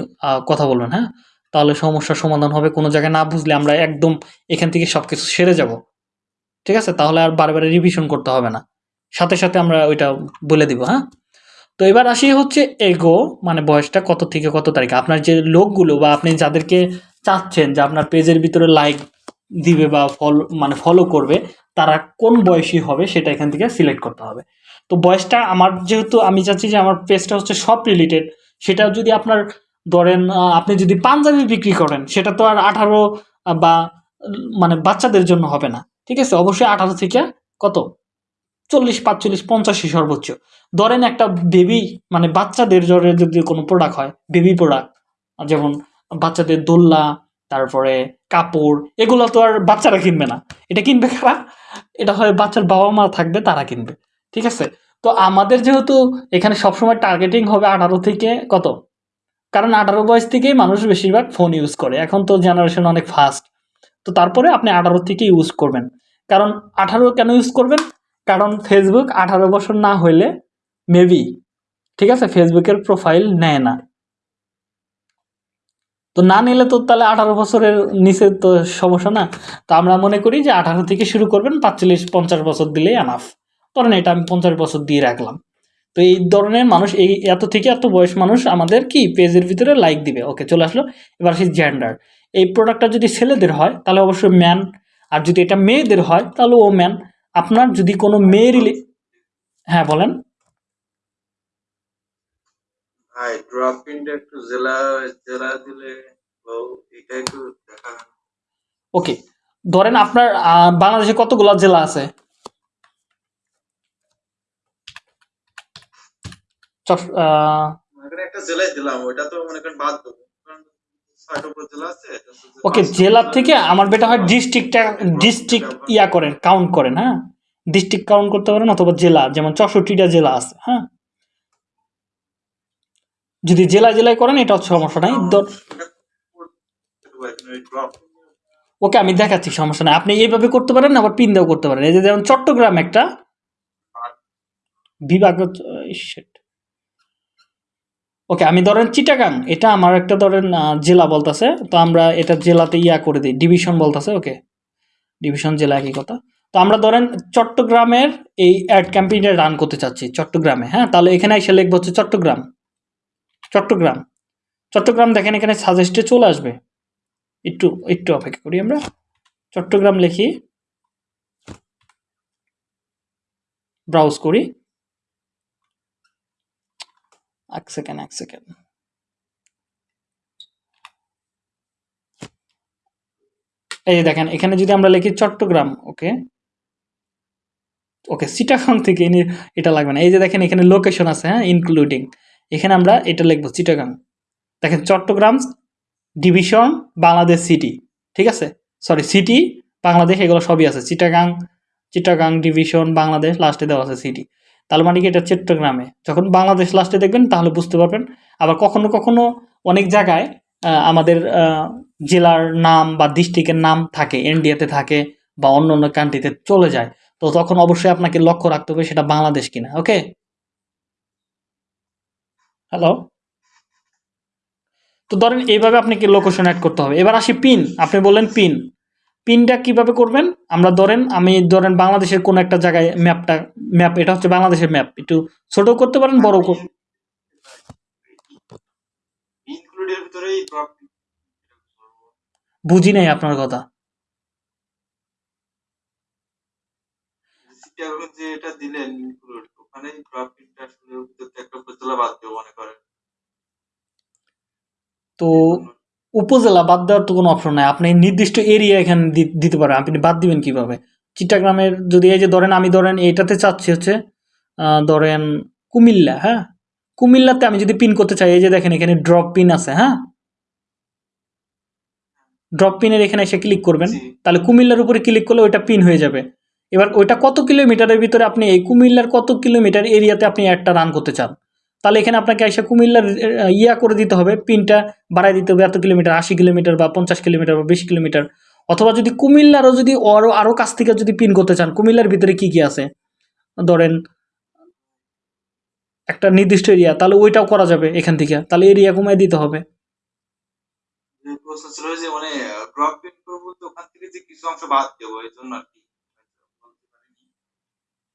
কথা বলবেন হ্যাঁ? তাহলে সমস্যার সমাধান হবে। কোনো জায়গায় না বুঝলে আমরা একদম এখান থেকে সব কিছু সেরে যাব। ঠিক আছে? তাহলে আর বারবার রিভিশন করতে হবে না। সাথে সাথে আমরা ওইটা বলে দিব হ্যাঁ? তো এবার আসি হচ্ছে এগো মানে বয়সটা কত থেকে কত তারিখ? আপনার যে লোকগুলো বা আপনি যাদেরকে চাচ্ছেন যে আপনার পেজের ভিতরে লাইক দিবে বা ফল মানে ফলো করবে, তারা কোন বয়সী হবে সেটা এখান থেকে সিলেক্ট করতে হবে। তো বয়সটা আমার যেহেতু আমি চাচ্ছি যে আমার পেজটা হচ্ছে সব রিলেটেড সেটা যদি আপনার ধরেন আপনি যদি পাঞ্জাবি বিক্রি করেন, সেটা তো আর আঠারো বা মানে বাচ্চাদের জন্য হবে না। ঠিক আছে? অবশ্যই আঠারো থেকে কত? চল্লিশ, পাঁচচল্লিশ পঞ্চাশি সর্বোচ্চ। ধরেন একটা বেবি মানে বাচ্চাদের জ্বরে যদি কোনো প্রোডাক্ট হয় বেবি প্রোডাক্ট যেমন বাচ্চাদের দোল্লা তারপরে কাপড়, এগুলো তো আর বাচ্চারা কিনবে না। এটা কিনবে কারা? এটা হয় বাচ্চার বাবা মা থাকবে, তারা কিনবে। ঠিক আছে? তো আমাদের যেহেতু এখানে সবসময় টার্গেটিং হবে আঠারো থেকে কত? কারণ আঠারো বয়স থেকেই মানুষ বেশিরভাগ ফোন ইউজ করে। এখন তো জেনারেশন অনেক ফাস্ট তো তারপরে আপনি আঠারো থেকে ইউজ করবেন। কারণ আঠারো কেন ইউজ করবেন? কারণ ফেসবুক আঠারো বছর না হইলে মেবি ঠিক আছে? ফেসবুকের প্রোফাইল নেয় না। তো না নিলে তো তাহলে আঠারো বছরের নিচে তো সমস্যা না। তো আমরা মনে করি যে আঠারো থেকে শুরু করবেন, পাঁচচল্লিশ, পঞ্চাশ বছর দিলেই আনাফ ধরেন এটা আমি পঞ্চাশ বছর দিয়ে রাখলাম। তো এই ধরনের মানুষ, এই এত থেকে এত বয়স মানুষ আমাদের কি পেজের ভিতরে লাইক দিবে? ওকে চলে আসলো। এবার আসি জেন্ডার এই প্রোডাক্টটা যদি ছেলেদের হয়, তাহলে অবশ্যই ম্যান আর যদি এটা মেয়েদের হয়, তাহলে ও ম্যান আপনার যদি কোনো মেয়ে রিলে হ্যাঁ বলেন। ভাই ড্রপ ইনটা একটু জেলা জেলা দিলে ও এটা একটু দেখা ওকে ধরেন আপনার বাংলাদেশে কতগুলো জেলা আছে? মনে মনে ওকে জেলার জেলা থেকে আমার বেটা হয় ডিস্ট্রিক্টটা ডিস্ট্রিক্ট ইয়া করেন কাউন্ট করেন হ্যাঁ? ডিস্ট্রিক্ট কাউন্ট করতে পারেন অথবা জেলা যেমন চৌষট্টিটা জেলা আছে হ্যাঁ? যদি জেলা জেলায় করেন এটা হচ্ছে সমস্যা নাই। ওকে আমি দেখাচ্ছি সমস্যা নাই। আপনি এইভাবে করতে পারেন আবার পিন দিয়েও করতে পারেন। এই যে যেমন চট্টগ্রাম একটা বিভাগ ওকে আমি ধরেন চিটাগাং এটা আমার একটা ধরেন জেলা বলতেছে তো আমরা এটা জেলাতে ইয়া করে দিই ডিভিশন বলতেছে ওকে। ডিভিশন জেলা একই কথা। তো আমরা ধরেন চট্টগ্রামের এই অ্যাড ক্যাম্পেইনটা রান করতে চাচ্ছি চট্টগ্রামে হ্যাঁ? তাহলে এখানে এসে লিখব হচ্ছে চট্টগ্রাম। চট্টগ্রাম। চট্টগ্রাম দেখেন এখানে সাজেস্টে চলে আসবে। একটু একটু অপেক্ষা করি আমরা। চট্টগ্রাম লিখি ব্রাউজ করি। এক সেকেন্ড এক সেকেন্ড এই যে দেখেন, এখানে যদি আমরা লিখি চট্টগ্রাম ওকে ওকে চিটাগাং থেকে এটা লাগবে না। এই যে দেখেন, এখানে লোকেশন আছে হ্যাঁ ইনক্লুডিং এখানে আমরা এটা লিখব চিটাগাং। দেখেন চট্টগ্রাম ডিভিশন, বাংলাদেশ সিটি, ঠিক আছে? সরি সিটি, বাংলাদেশ, এগুলো সবই আছে। চিটাগাং চিটাগাং ডিভিশন, বাংলাদেশ লাস্টে দেওয়া আছে সিটি। তাহলে মানে কি এটা চট্টগ্রামে? যখন বাংলাদেশ লাস্টে দেখবেন, তাহলে বুঝতে পারবেন। আবার কখনো কখনো অনেক জায়গায় আমাদের জেলার নাম বা ডিস্ট্রিক্টের নাম থাকে ইন্ডিয়াতে থাকে বা অন্য অন্য কান্ট্রিতে চলে যায়। তো তখন অবশ্যই আপনাকে লক্ষ্য রাখতে হবে সেটা বাংলাদেশ কিনা ওকে হ্যালো তো ধরেন এইভাবে আপনাকে লোকেশন অ্যাড করতে হবে। এবার আসি পিন আপনি বললেন পিন পিনটা কীভাবে করবেন? আমরা ধরেন, আমি ধরেন বাংলাদেশের কোন একটা জায়গায় ম্যাপটা ম্যাপ এটা হচ্ছে বাংলাদেশের ম্যাপ একটু ছোট করতে পারেন, বড় কর ইনক্লুডের ভিতরেই ড্রপ বুঝি নাই আপনার কথা। দিলেন ওখানে আসলে একটা উপজেলা বাদ দেবো মনে করেন। তো উপজেলা বাদ দেওয়ার তো কোনো অপশন নাই। আপনি নির্দিষ্ট এরিয়া এখানে দিতে পারেন। আপনি বাদ দিবেন কীভাবে? চিটাগ্রামের যদি এই যে ধরেন আমি ধরেন এইটাতে চাচ্ছি হচ্ছে ধরেন কুমিল্লা হ্যাঁ? কুমিল্লাতে আমি যদি পিন করতে চাই এই যে দেখেন এখানে ড্রপ পিন আছে হ্যাঁ? ড্রপ পিনের এখানে এসে ক্লিক করবেন। তাহলে কুমিল্লার উপরে ক্লিক করলে ওইটা পিন হয়ে যাবে। এবার ওইটা কত কিলোমিটারের ভিতরে আপনি এই কুমিল্লার কত কিলোমিটার এরিয়াতে আপনি একটা রান করতে চান? তাহলে এখানে আপনাকে এসে কুমিল্লার ইয়া করে দিতে হবে, পিনটা বাড়াই দিতে হবে এত কিলোমিটার, আশি কিলোমিটার বা পঞ্চাশ কিলোমিটার বা বিশ কিলোমিটার। অথবা যদি কুমিল্লারও যদি আরও আরও কাছ থেকে যদি পিন করতে চান, কুমিল্লার ভিতরে কি কি আছে? ধরেন একটা নির্দিষ্ট এরিয়া, তাহলে ওইটাও করা যাবে এখান থেকে। তাহলে এরিয়া কমায় দিতে হবে। মানে আর কি বলতে পারিনি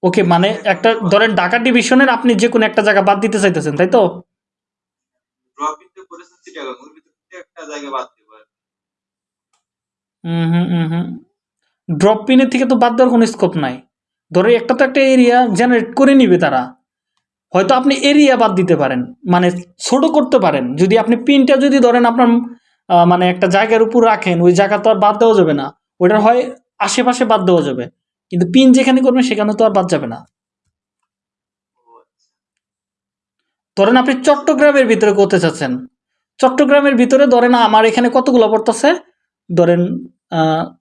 ওকে মানে একটা ধরেন ঢাকা ডিভিশনের আপনি যে কোনো একটা জায়গা বাদ দিতে চাইতেছেন তাই তো? ড্রপ পিনের থেকে তো বাদ দেওয়ার কোনো স্কোপ নাই। ধরে একটা তো একটা এরিয়া জেনারেট করে নিবে তারা। হয়তো আপনি এরিয়া বাদ দিতে পারেন মানে ছোট করতে পারেন। যদি আপনি পিনটা যদি ধরেন আপনার মানে একটা জায়গার উপর রাখেন ওই জায়গা তো আর বাদ দেওয়া যাবে না। ওইটার হয় আশেপাশে বাদ দেওয়া যাবে। কিন্তু পিন যেখানে করবেন, সেখানে তো আর বাদ যাবে না। ধরেন আপনি চট্টগ্রামের ভিতরে করতে চাচ্ছেন। চট্টগ্রামের ভিতরে ধরেন আমার এখানে কতগুলো পড়তেছে? ধরেন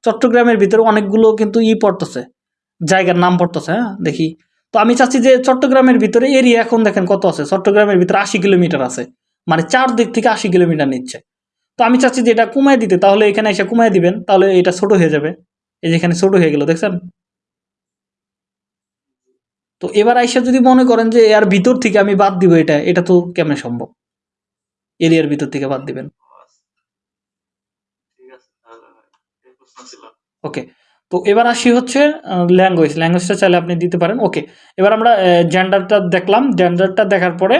চট্টগ্রামের ভিতরে অনেকগুলো কিন্তু ই পড়তেছে। জায়গার নাম পড়তেছে হ্যাঁ দেখি। তো আমি চাচ্ছি যে চট্টগ্রামের ভিতরে এরিয়া এখন দেখেন কত আছে? চট্টগ্রামের ভিতরে আশি কিলোমিটার আছে। মানে চার দিক থেকে আশি কিলোমিটার নিচ্ছে। তো আমি চাচ্ছি যে এটা কমায় দিতে, তাহলে এখানে এসে কমায় দিবেন, তাহলে এটা ছোট হয়ে যাবে। এই যেখানে ছোট হয়ে গেল, দেখছেন? তো এবার আইসা যদি মনে করেন যে এর ভিতর থেকে আমি বাদ দিব এটা এটা তো কেমনে সম্ভব? এরিয়ার ভিতর থেকে বাদ দিবেন। ওকে তো এবার আসি হচ্ছে ল্যাঙ্গুয়েজ ল্যাঙ্গুয়েজটা চাইলে আপনি দিতে পারেন। ওকে এবার আমরা জেন্ডারটা দেখলাম। জেন্ডারটা দেখার পরে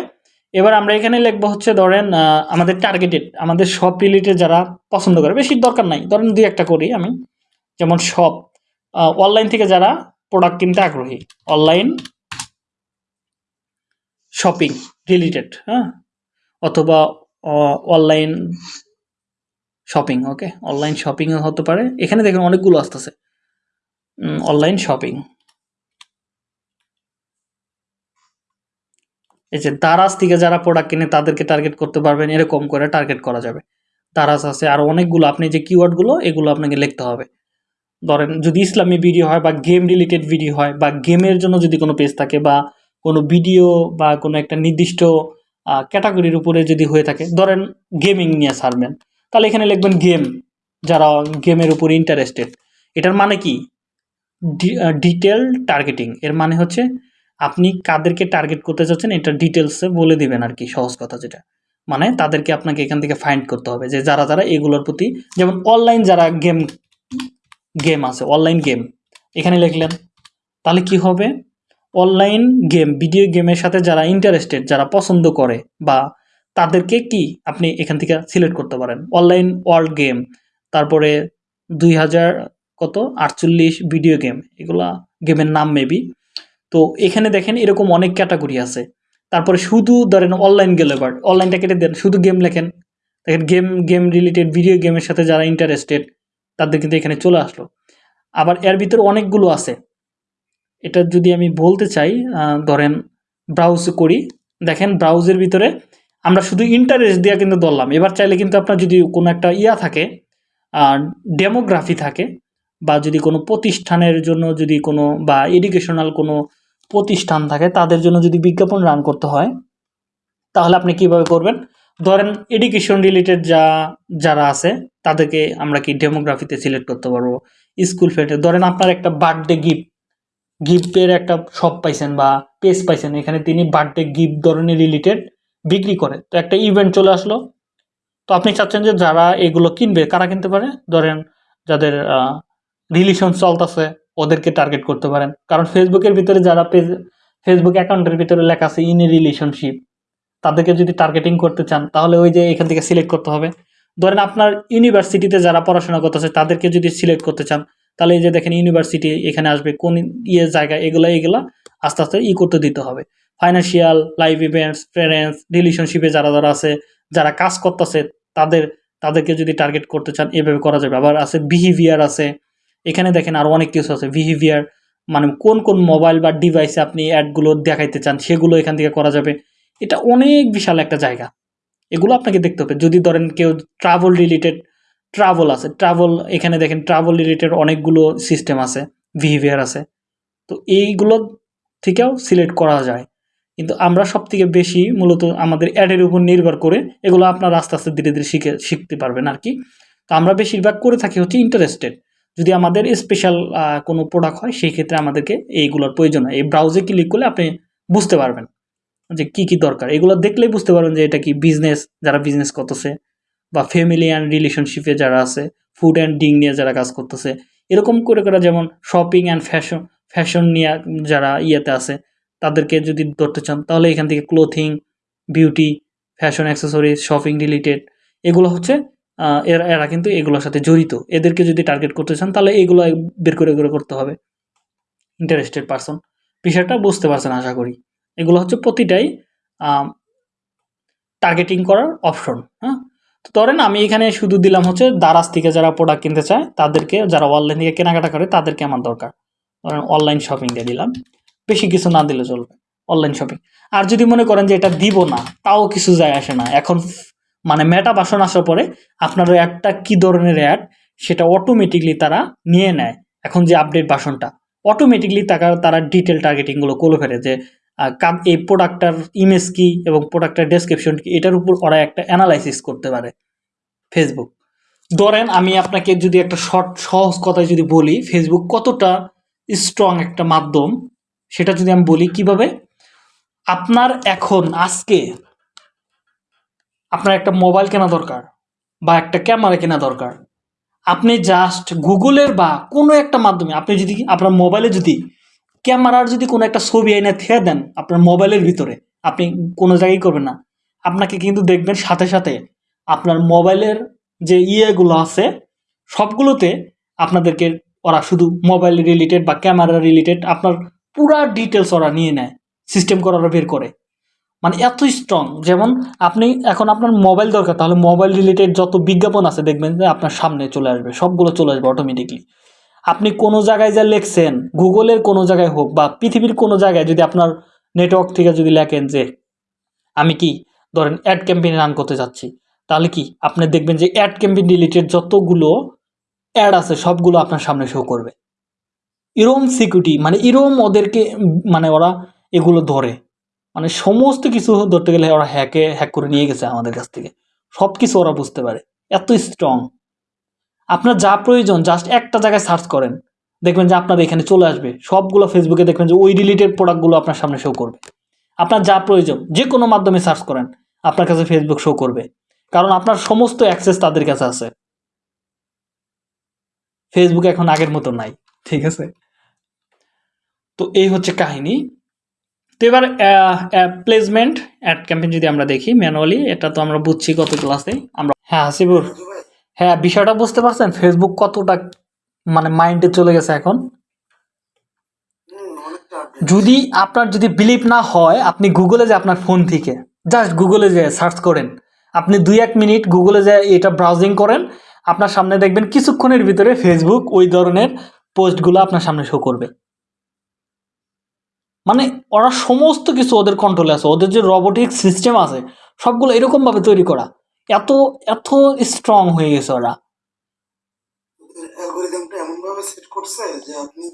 এবার আমরা এখানে লিখব হচ্ছে ধরেন আমাদের টার্গেটেড আমাদের শপ রিলেটেড যারা পছন্দ করে বেশি দরকার নাই। ধরেন দুই একটা করি আমি। যেমন শপ অনলাইন থেকে যারা প্রোডাক্ট কিনতে আগ্রহী অনলাইন শপিং রিলেটেড হ্যাঁ? অথবা online shopping okay online shopping হতে পারে। এখানে দেখুন অনেকগুলো আসতেছে। অনলাইন শপিং এই যে দারাজ থেকে যারা প্রোডাক্ট কিনে, তাদেরকে টার্গেট করতে পারবেন, এরকম করে টার্গেট করা যাবে। দারাজ আছে, আর অনেকগুলো। আপনি যে কিওয়ার্ডগুলো এগুলো আপনাকে লিখতে হবে। ধরেন যদি ইসলামী ভিডিও হয় বা গেম রিলেটেড ভিডিও হয় বা গেমের জন্য যদি কোনো পেজ থাকে বা কোনো ভিডিও বা কোনো একটা নির্দিষ্ট ক্যাটাগরির উপরে যদি হয়ে থাকে, ধরেন গেমিং নিয়ে ছাড়বেন, তাহলে এখানে লিখবেন গেম যারা গেমের উপর ইন্টারেস্টেড এটার মানে কি? ডিটেল টার্গেটিং এর মানে হচ্ছে আপনি কাদেরকে টার্গেট করতে চাচ্ছেন এটা ডিটেলসে বলে দিবেন আর কি, সহজ কথা যেটা। মানে তাদেরকে আপনাকে এখান থেকে ফাইন্ড করতে হবে যে যারা যারা এগুলোর প্রতি, যেমন অনলাইন যারা গেম গেম আছে অনলাইন গেম এখানে লিখলেন, তাহলে কি হবে? অনলাইন গেম ভিডিও গেমের সাথে যারা ইন্টারেস্টেড যারা পছন্দ করে, বা তাদেরকে কি আপনি এখান থেকে সিলেক্ট করতে পারেন? অনলাইন ওয়ার্ল্ড গেম তারপরে দুই হাজার কত? আটচল্লিশ ভিডিও গেম এগুলা গেমের নাম মেবি তো এখানে দেখেন, এরকম অনেক ক্যাটাগরি আছে। তারপরে শুধু ধরেন অনলাইন গেলে বাট অনলাইনটা কেটে দেন, শুধু গেম লেখেন। দেখেন গেম গেম রিলেটেড ভিডিও গেমের সাথে যারা ইন্টারেস্টেড তাদের কিন্তু এখানে চলে আসলো। আবার এর ভিতরে অনেকগুলো আছে। এটা যদি আমি বলতে চাই ধরেন ব্রাউজ করি, দেখেন ব্রাউজের ভিতরে আমরা শুধু ইন্টারেস্ট দিয়ে কিন্তু ধরলাম। এবার চাইলে কিন্তু আপনার যদি কোনো একটা ইয়া থাকে ডেমোগ্রাফি থাকে বা যদি কোনো প্রতিষ্ঠানের জন্য যদি কোনো বা এডুকেশনাল কোনো প্রতিষ্ঠান থাকে, তাদের জন্য যদি বিজ্ঞাপন রান করতে হয়, তাহলে আপনি কীভাবে করবেন? ধরেন এডুকেশন রিলেটেড যা, যারা আছে, তাদেরকে আমরা কি ডেমোগ্রাফিতে সিলেক্ট করতে পারব? স্কুল ফেটে ধরেন আপনার একটা বার্থডে গিফট গিফটের একটা শপ পাইছেন বা পেজ পাইছেন, এখানে তিনি বার্থডে গিফট ধরনের রিলেটেড বিক্রি করে। তো একটা ইভেন্ট চলে আসলো। তো আপনি চাচ্ছেন যে যারা এগুলো কিনবে, কারা কিনতে পারে? ধরেন যাদের রিলেশন চলতেছে, ওদেরকে টার্গেট করতে পারেন। কারণ ফেসবুকের ভিতরে যারা পেজ ফেসবুক অ্যাকাউন্টের ভিতরে লেখা আছে ইন এ রিলেশনশিপ তাদেরকে যদি টার্গেটিং করতে চান, তাহলে ওই যে এখান থেকে সিলেক্ট করতে হবে। ধরেন আপনার ইউনিভার্সিটিতে যারা পড়াশোনা করতেছে, তাদেরকে যদি সিলেক্ট করতে চান, তাহলে এই যে দেখেন ইউনিভার্সিটি এখানে আসবে, কোন ইয়ে জায়গা, এগুলো, এগুলা আস্তে আস্তে ই করতে দিতে হবে। ফাইন্যান্সিয়াল লাইফ ইভেন্টস ফ্রেন্ডস রিলেশনশিপে যারা যারা আছে, যারা কাজ করতেছে, তাদের, তাদেরকে যদি টার্গেট করতে চান, এভাবে করা যাবে। আবার আছে বিহেভিয়ার আছে, এখানে দেখেন আরও অনেক কিছু আছে। বিহেভিয়ার মানে কোন কোন মোবাইল বা ডিভাইসে আপনি অ্যাডগুলো দেখাইতে চান, সেগুলো এখান থেকে করা যাবে। এটা অনেক বিশাল একটা জায়গা। এগুলো আপনাকে দেখতে হবে। যদি ধরেন কেউ ট্রাভেল রিলেটেড ট্রাভেল আছে ট্রাভেল এখানে দেখেন ট্রাভেল রিলেটেড অনেকগুলো সিস্টেম আছে বিহেভিয়ার আছে। তো এইগুলো থেকেও সিলেক্ট করা যায়। কিন্তু আমরা সব থেকে বেশি মূলত আমাদের অ্যাডের উপর নির্ভর করে এগুলো আপনার আস্তে আস্তে ধীরে ধীরে শিখে, শিখতে পারবেন আর কি। তো আমরা বেশিরভাগ করে থাকি হচ্ছে ইন্টারেস্টেড যদি আমাদের স্পেশাল কোনো প্রোডাক্ট হয়, সেই ক্ষেত্রে আমাদেরকে এইগুলোর প্রয়োজন হয়। এই ব্রাউজে ক্লিক করলে আপনি বুঝতে পারবেন। যে কি কি দরকার? এগুলো দেখলেই বুঝতে পারবেন যে এটা কি বিজনেস যারা বিজনেস করতেছে বা ফ্যামিলি অ্যান্ড রিলেশনশিপে যারা আছে ফুড অ্যান্ড ডিং নিয়ে যারা কাজ করতেছে, এরকম করে করে যেমন শপিং অ্যান্ড ফ্যাশন ফ্যাশন নিয়ে যারা ইয়েতে আছে, তাদেরকে যদি ধরতে চান, তাহলে এখান থেকে clothing beauty fashion accessories shopping related এগুলো হচ্ছে এরা এরা কিন্তু এগুলোর সাথে জড়িত। এদেরকে যদি টার্গেট করতে চান, তাহলে এগুলো বের করে করে করতে হবে। ইন্টারেস্টেড পারসন বিষয়টা বুঝতে পারছেন আশা করি। এগুলো হচ্ছে প্রতিটাই টার্গেটিং করার অপশন হ্যাঁ? তো ধরেন আমি এখানে শুধু দিলাম হচ্ছে দারাজ থেকে যারা প্রোডাক্ট কিনতে চায়, তাদেরকে যারা অনলাইন থেকে কেনাকাটা করে, তাদেরকে আমার দরকার। ধরেন অনলাইন শপিং দিয়ে দিলাম। বেশি কিছু না দিলে চলবে অনলাইন শপিং আর যদি মনে করেন যে এটা দিব না, তাও কিছু যায় আসে না। এখন মানে মেটা বাসন আসার পরে আপনার অ্যাডটা কী ধরনের অ্যাড সেটা অটোমেটিকলি তারা নিয়ে নেয়। এখন যে আপডেট বাসনটা অটোমেটিকলি তারা তারা ডিটেল টার্গেটিংগুলো করে ফেলে যে এই প্রোডাক্টটার ইমেজ কি এবং প্রোডাক্টটার ডেসক্রিপশন কী, এটার উপর ওরা একটা অ্যানালাইসিস করতে পারে ফেসবুক ধরেন আমি আপনাকে যদি একটা শর্ট সহজ কথায় যদি বলি ফেসবুক কতটা স্ট্রং একটা মাধ্যম, সেটা যদি আমি বলি কীভাবে? আপনার এখন, আজকে আপনার একটা মোবাইল কেনা দরকার বা একটা ক্যামেরা কেনা দরকার। আপনি জাস্ট গুগলের বা কোনো একটা মাধ্যমে, আপনি যদি, আপনার মোবাইলে যদি ক্যামেরার যদি কোনো একটা ছবি এনে থেকে দেন আপনার মোবাইলের ভিতরে, আপনি কোনো জায়গায় করবেন না। আপনাকে কিন্তু দেখবেন সাথে সাথে আপনার মোবাইলের যে ইয়েগুলো আছে, সবগুলোতে আপনাদেরকে ওরা শুধু মোবাইল রিলেটেড বা ক্যামেরা রিলেটেড আপনার পুরা ডিটেলস ওরা নিয়ে নেয় সিস্টেম করে ওরা বের করে। মানে এত স্ট্রং যেমন আপনি এখন আপনার মোবাইল দরকার, তাহলে মোবাইল রিলেটেড যত বিজ্ঞাপন আছে দেখবেন যে আপনার সামনে চলে আসবে, সবগুলো চলে আসবে অটোমেটিকলি আপনি কোনো জায়গায় যা লেখছেন, গুগলের কোনো জায়গায় হোক বা পৃথিবীর কোনো জায়গায় যদি আপনার নেটওয়ার্ক থেকে যদি লেখেন যে, আমি কি ধরেন অ্যাড ক্যাম্পেইন রান করতে যাচ্ছি, তাহলে কি আপনি দেখবেন যে অ্যাড ক্যাম্পেইন রিলেটেড যতগুলো অ্যাড আছে সবগুলো আপনার সামনে শো করবে। এরম সিকিউরিটি মানে এরম ওদেরকে মানে ওরা এগুলো ধরে। মানে সমস্ত কিছু ধরতে গেলে ওরা হ্যাকে হ্যাক করে নিয়ে গেছে আমাদের কাছ থেকে। সব কিছু ওরা বুঝতে পারে। এত স্ট্রং আপনার যা প্রয়োজন জাস্ট একটা জায়গায় সার্চ করেন। দেখবেন যে আপনার এখানে চলে আসবে। সবগুলো ফেসবুকে দেখবেন যে ওই রিলেটেড প্রোডাক্টগুলো আপনার সামনে শো করবে। আপনার যা প্রয়োজন, যে কোনো মাধ্যমে সার্চ করেন, আপনার কাছে ফেসবুক শো করবে। কারণ আপনার সমস্ত অ্যাক্সেস তাদের কাছে আছে। ফেসবুক এখন আগের মতো নাই, ঠিক আছে? তো এই হচ্ছে কাহিনী। তো এবার প্লেসমেন্ট অ্যাড ক্যাম্পেইন যদি আমরা দেখি ম্যানুয়ালি এটা তো আমরা বুঝছি গত ক্লাসে আমরা হ্যাঁ হাসিবুর। হ্যাঁ বিষয়টা বুঝতে পারছেন? ফেসবুক কতটা মানে মাইন্ডে চলে গেছে এখন? যদি আপনার যদি বিলিভ না হয়, আপনি গুগলে যে আপনার ফোন থেকে জাস্ট গুগলে যে সার্চ করেন, আপনি দুই এক মিনিট গুগলে যে এটা ব্রাউজিং করেন, আপনার সামনে দেখবেন কিছুক্ষণের ভিতরে ফেসবুক ওই ধরনের পোস্টগুলো আপনার সামনে শো করবে। মানে ওরা সমস্ত কিছু ওদের কন্ট্রোলে আছে, ওদের যে রবোটিক সিস্টেম আছে, সবগুলো এরকমভাবে তৈরি করা। এত এত স্ট্রং হয়ে গেছে ওরা। অ্যালগোরিদমটা এমন ভাবে সেট করছে যে আপনি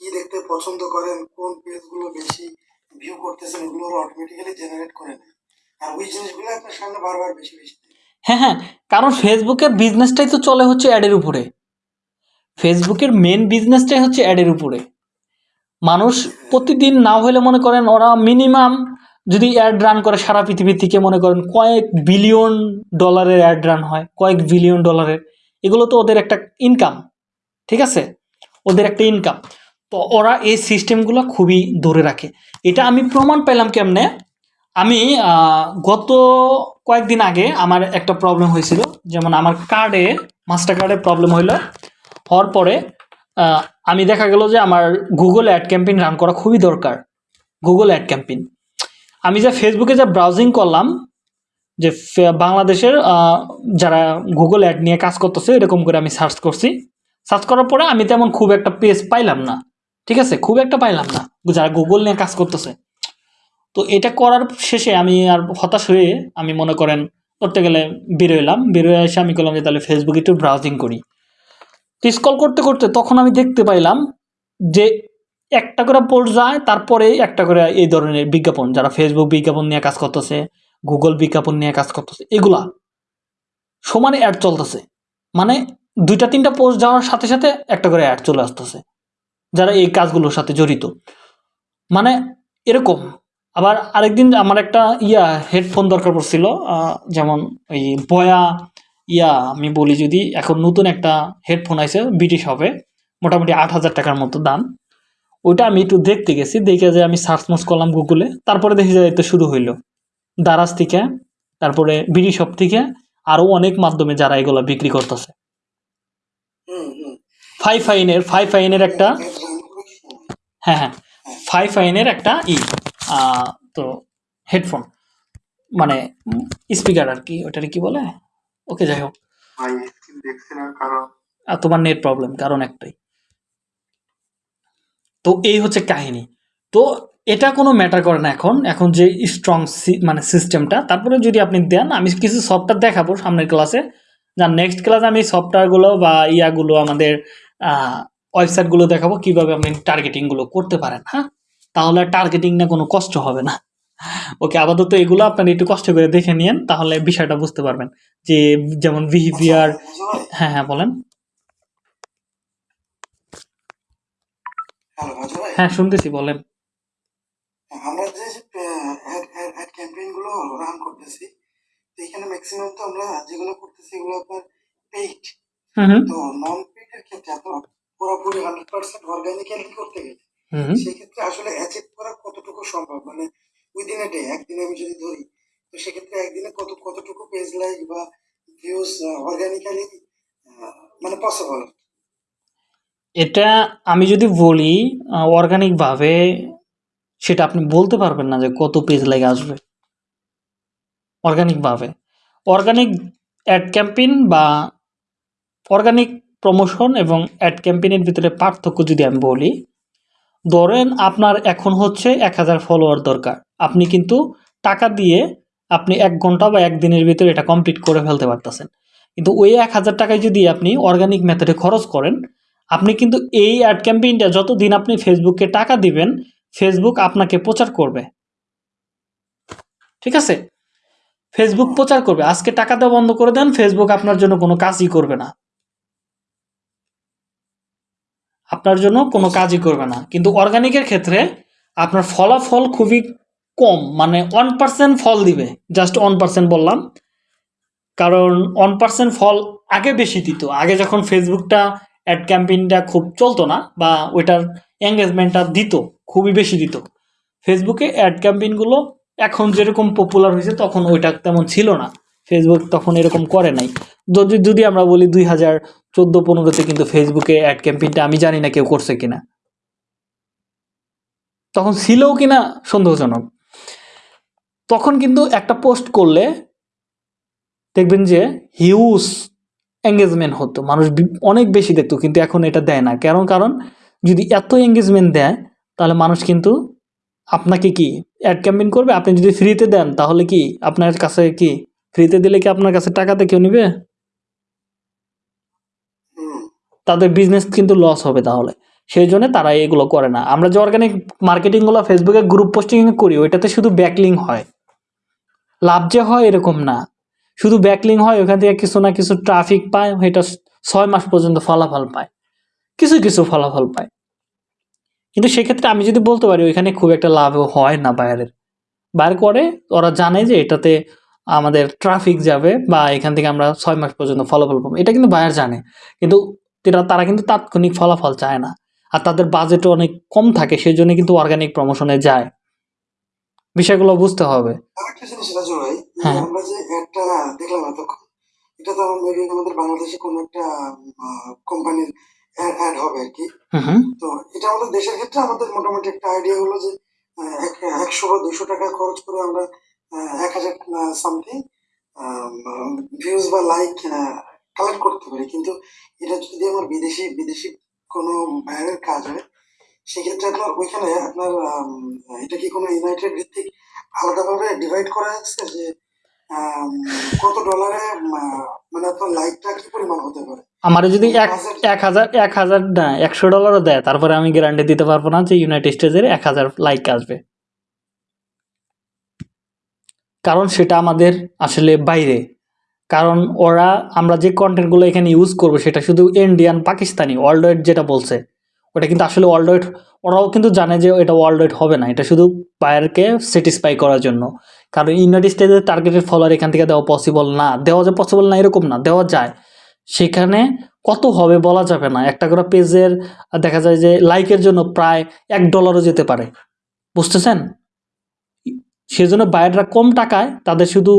কি দেখতে পছন্দ করেন কোন পেজগুলো বেশি ভিউ করতেছেন এগুলো অটোমেটিক্যালি জেনারেট করে নেয় আর ওই জিনিসগুলো আপনার সামনে বারবার বেশি বেশি হ্যাঁ হ্যাঁ কারণ ফেসবুকের বিজনেসটাই তো চলে হচ্ছে অ্যাডের উপরে। ফেসবুকের মেন বিজনেসটাই হচ্ছে অ্যাডের উপরে। মানুষ প্রতিদিন না হলে মনে করেন ওরা মিনিমাম যদি অ্যাড রান করে সারা পৃথিবী থেকে মনে করেন কয়েক বিলিয়ন ডলারের অ্যাড রান হয়, কয়েক বিলিয়ন ডলারের এগুলো তো ওদের একটা ইনকাম ঠিক আছে? ওদের একটা ইনকাম তো ওরা এই সিস্টেমগুলো খুবই ধরে রাখে। এটা আমি প্রমাণ পেলাম কেমনে? আমি গত কয়েকদিন আগে আমার একটা প্রবলেম হয়েছিল। যেমন আমার কার্ডে মাস্টার কার্ডে প্রবলেম হইল। হওয়ার পরে আমি দেখা গেল যে আমার গুগল অ্যাড ক্যাম্পেইন রান করা খুবই দরকার। গুগল অ্যাড ক্যাম্পেইন আমি যে ফেসবুকে যা ব্রাউজিং করলাম, যে বাংলাদেশের যারা গুগল অ্যাড নিয়ে কাজ করতেছে, এরকম করে আমি সার্চ করছি। সার্চ করার পরে আমি তেমন খুব একটা পেজ পাইলাম না। ঠিক আছে? খুব একটা পাইলাম না, যারা গুগল নিয়ে কাজ করতেছে। তো এটা করার শেষে আমি আর হতাশ হয়ে আমি মনে করেন করতে গেলে বেরোলাম বেরোয় এসে আমি করলাম যে তাহলে ফেসবুকে একটু ব্রাউজিং করি। স্কল করতে করতে তখন আমি দেখতে পাইলাম যে একটা করে পোস্ট যায়, তারপরে একটা করে এই ধরনের বিজ্ঞাপন, যারা ফেসবুক বিজ্ঞাপন নিয়ে কাজ করতেছে গুগল বিজ্ঞাপন নিয়ে কাজ করতেছে, এগুলা সমানে অ্যাড চলতেছে। মানে দুইটা, তিনটা পোস্ট যাওয়ার সাথে সাথে একটা করে অ্যাড চলে আসতেছে, যারা এই কাজগুলোর সাথে জড়িত। মানে এরকম। আবার আরেকদিন আমার একটা ইয়া হেডফোন দরকার পড়ছিল যেমন ওই বয়া ইয়া, আমি বলি যদি, এখন নতুন একটা হেডফোন আছে ব্রিটিশ হবে, মোটামুটি আট হাজার টাকার মতো দাম। ওইটা আমি একটু দেখতে গেছি দেখে যে আমি সার্চ মার্চ করলাম গুগলে তারপরে দেখি যে তো শুরু হইল। দারাজ থেকে তারপরে বিডি শপ থেকে আরও অনেক মাধ্যমে যারা এগুলো বিক্রি করতেছে। ফাইভ ফাইনের ফাইভ ফাইনের একটা? হ্যাঁ হ্যাঁ। ফাইভ ফাইনের একটা ই তো হেডফোন মানে স্পিকার আর কি ওটারে কি বলে? ওকে যাই হোক। আর তোমার নেট প্রবলেম কারণ একটাই। তো এই হচ্ছে কাহিনী। তো এটা কোনো ম্যাটার করে না এখন। এখন যে স্ট্রং মানে সিস্টেমটা তারপরে যদি আপনি দেন আমি কিছু সফটওয়্যার দেখাবো সামনের ক্লাসে যা নেক্সট ক্লাসে আমি সফটওয়্যারগুলো বা ইয়াগুলো আমাদের ওয়েবসাইটগুলো দেখাবো কীভাবে আপনি টার্গেটিংগুলো করতে পারেন হ্যাঁ? তাহলে টার্গেটিং না কোনো কষ্ট হবে না। ওকে আপাতত এগুলো আপনারা একটু কষ্ট করে দেখে নিন তাহলে বিষয়টা বুঝতে পারবেন। যে যেমন বিহেভিয়ার আচ্ছা, পারলে? হ্যাঁ হ্যাঁ বলেন। হ্যালো মাজু ভাই হ্যাঁ শুনতেছি বলেন। আমরা যে অ্যাড ক্যাম্পেইনগুলো রান করতেছি এখানে ম্যাক্সিমাম তো আমরা যেগুলো করতেছি এগুলো আপনার পেইড তো নন পেইড এর ক্ষেত্রে আপনার পুরোপুরি হান্ড্রেড পার্সেন্ট অর্গানিক্যালি করতে গেলে। সেক্ষেত্রে আসলে অ্যাচিভ করা কতটুকু সম্ভব? মানে উইদিন এ ডে একদিনে আমি যদি ধরি তো সেক্ষেত্রে একদিনে কত কতটুকু পেজ লাইক বা ভিউজ অর্গানিক্যালি মানে পসিবল এটা আমি যদি বলি অর্গানিকভাবে সেটা আপনি বলতে পারবেন না যে কত পেজ লাগে আসবে। অর্গানিকভাবে অর্গানিক অ্যাড ক্যাম্পেইন বা অর্গানিক প্রমোশন এবং অ্যাড ক্যাম্পেইনের ভিতরে পার্থক্য যদি আমি বলি, ধরেন আপনার এখন হচ্ছে এক হাজার ফলোয়ার দরকার। আপনি কিন্তু টাকা দিয়ে আপনি এক ঘণ্টা বা একদিনের ভিতরে এটা কমপ্লিট করে ফেলতে পারতেছেন। কিন্তু ওই এক হাজার টাকায় যদি আপনি অর্গানিক মেথডে খরচ করেন আপনি কিন্তু এই অ্যাড ক্যাম্পেইনটা যতদিন আপনি ফেসবুককে টাকা দিবেন ফেসবুক আপনাকে প্রচার করবে। ঠিক আছে? ফেসবুক প্রচার করবে। আজকে টাকা দেওয়া বন্ধ করে দেন ফেসবুক আপনার জন্য কোনো কাজই করবে না। আপনার জন্য কোনো কাজই করবে না। কিন্তু অর্গানিকের ক্ষেত্রে আপনার ফলাফল খুবই কম মানে ওয়ান পার্সেন্ট ফল দিবে। জাস্ট ওয়ান পার্সেন্ট বললাম। কারণ ওয়ান পার্সেন্ট ফল আগে বেশি দিত। আগে যখন ফেসবুকটা অ্যাড ক্যাম্পেইনটা খুব চলতো না বা ওইটার এঙ্গেজমেন্টটা দিত, খুবই বেশি দিত। ফেসবুকে অ্যাড ক্যাম্পেইনগুলো এখন যেরকম পপুলার হয়েছে তখন ওইটা তেমন ছিল না। ফেসবুক তখন এরকম করে নাই। যদি যদি আমরা বলি দুই হাজার চোদ্দ পনেরোতে কিন্তু ফেসবুকে অ্যাড ক্যাম্পেইনটা আমি জানি না কেউ করছে কিনা। তখন ছিলও কিনা সন্দেহজনক। তখন কিন্তু একটা পোস্ট করলে দেখবেন যে হিউজ এঙ্গেজমেন্ট হতো। মানুষ অনেক বেশি দেখতো, কিন্তু এখন এটা দেয় না। কারণ কারণ যদি এত এঙ্গেজমেন্ট দেয়, তাহলে মানুষ কিন্তু আপনাকে কি অ্যাড ক্যাম্পেইন করবে? আপনি যদি ফ্রিতে দেন, তাহলে কি আপনার কাছে কি ফ্রিতে দিলে কি আপনার কাছে টাকাতে কেউ নিবে? তাদের বিজনেস কিন্তু লস হবে তাহলে। সেই জন্য তারা এগুলো করে না। আমরা যে অর্গানিক মার্কেটিংগুলো ফেসবুকে গ্রুপ পোস্টিং করি, ওইটাতে শুধু ব্যাকলিং হয়। লাভ যে হয় এরকম না। শুধু ব্যাকলিং হয়, ওখান থেকে কিছু না কিছু ট্রাফিক পায়, এটা ছয় মাস পর্যন্ত ফলাফল পায়। কিছু কিছু ফলাফল পায়। কিন্তু সেক্ষেত্রে আমি যদি বলতে পারি, ওইখানে খুব একটা লাভ হয় না বাইরের বাইরে করে, ওরা জানে যে এটাতে আমাদের ট্রাফিক যাবে বা এখান থেকে আমরা ছয় মাস পর্যন্ত ফলাফল পাবো। এটা কিন্তু বায়ার জানে। কিন্তু তারা কিন্তু তাৎক্ষণিক ফলাফল চায় না। আর তাদের বাজেটও অনেক কম থাকে সেই জন্য কিন্তু অর্গানিক প্রমোশনে যায়। বিষয়গুলো বুঝতে হবে। আরেকটা জিনিস রাজু ভাই হ্যাঁ। আমরা যে একটা দেখলাম এতক্ষণ এটা তো মেবি আমাদের বাংলাদেশে কোনো একটা কোম্পানির অ্যাড হবে আর কি। হুম হুম। তো এটা আমাদের দেশের ক্ষেত্রে আমাদের মোটামুটি একটা আইডিয়া হলো যে আহ, এক- একশো বা দুশো টাকা খরচ করে আমরা আহ, এক হাজার সামথিং ভিউজ বা লাইক কালেক্ট করতে পারি। কিন্তু এটা যদি আমার বিদেশি বিদেশি কোনো বাইরের কাজ হয় সেক্ষেত্রে আপনার ওইখানে আপনার এটা কি কোনো ইউনাইটেড ভিত্তিক আলাদাভাবে ডিভাইড করা আছে যে কত ডলারে মানে আপনার লাইকটা কি পরিমাণ হতে পারে? আমার যদি এক এক হাজার এক হাজার না একশো ডলারও দেয় তারপরে আমি গ্যারান্টি দিতে পারব না যে ইউনাইটেড স্টেজের এক হাজার লাইক আসবে। কারণ সেটা আমাদের আসলে বাইরে। কারণ ওরা আমরা যে কন্টেন্টগুলো এখানে ইউজ করব সেটা শুধু ইন্ডিয়ান পাকিস্তানি ওয়ার্ল্ড ওয়াইড যেটা বলছে ওটা কিন্তু আসলে ওয়ার্ল্ড ওরাও কিন্তু জানে যে এটা ওয়ার্ল্ড হবে না। এটা শুধু বায়ারকে স্যাটিসফাই করার জন্য। কারণ ইউনাইটেড স্টেটের টার্গেটেড ফলোয়ার এখান থেকে দেওয়া পসিবল না। দেওয়া যে পসিবল না, এরকম না। দেওয়া যায়। সেখানে কত হবে বলা যাবে না। একটা করে পেজের দেখা যায় যে লাইকের জন্য প্রায় এক ডলারও যেতে পারে। বুঝতেছেন? সেজন্য বায়াররা কম টাকায় তাদের শুধু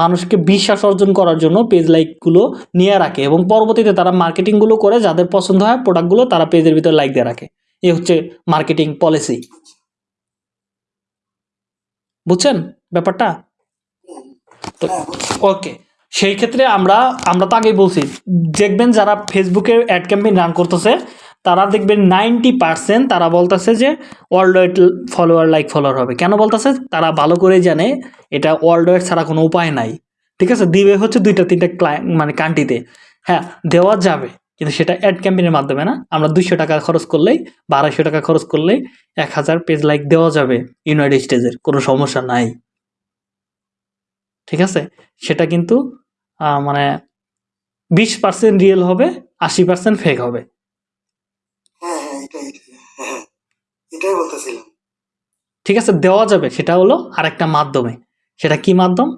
মানুষকে বিশ্বাস অর্জন করার জন্য পেজ লাইকগুলো নিয়ে রাখে এবং পরবর্তীতে তারা মার্কেটিংগুলো করে যাদের পছন্দ হয় প্রোডাক্টগুলো তারা পেজের ভিতরে লাইক দিয়ে রাখে। এ হচ্ছে মার্কেটিং পলিসি বুঝছেন ব্যাপারটা? তো ওকে সেই ক্ষেত্রে আমরা আমরা তো আগেই বলছি, দেখবেন যারা ফেসবুকে অ্যাড ক্যাম্পেইন রান করতেছে তারা দেখবেন নাইনটি পার্সেন্ট তারা বলতেছে যে world wide follower like follower হবে। কেন বলতেছে? তারা ভালো করে জানে এটা ওয়ার্ল্ড ওয়াইড ছাড়া কোনো উপায় নাই। ঠিক আছে? দিবে হচ্ছে দুইটা তিনটা মানে কান্ট্রিতে হ্যাঁ দেওয়া যাবে, কিন্তু সেটা অ্যাড ক্যাম্পেনের মাধ্যমে না। আমরা দুইশো টাকা খরচ করলেই বা আড়াইশো টাকা খরচ করলেই এক হাজার পেজ লাইক দেওয়া যাবে ইউনাইটেড স্টেজের কোনো সমস্যা নাই। ঠিক আছে? সেটা কিন্তু মানে বিশ পার্সেন্ট রিয়েল হবে, আশি পার্সেন্ট ফেক হবে। ঠিক আছে, দেওয়া যাবে। সেটা হলো আরেকটা মাধ্যমে। সেটা কি মাধ্যম?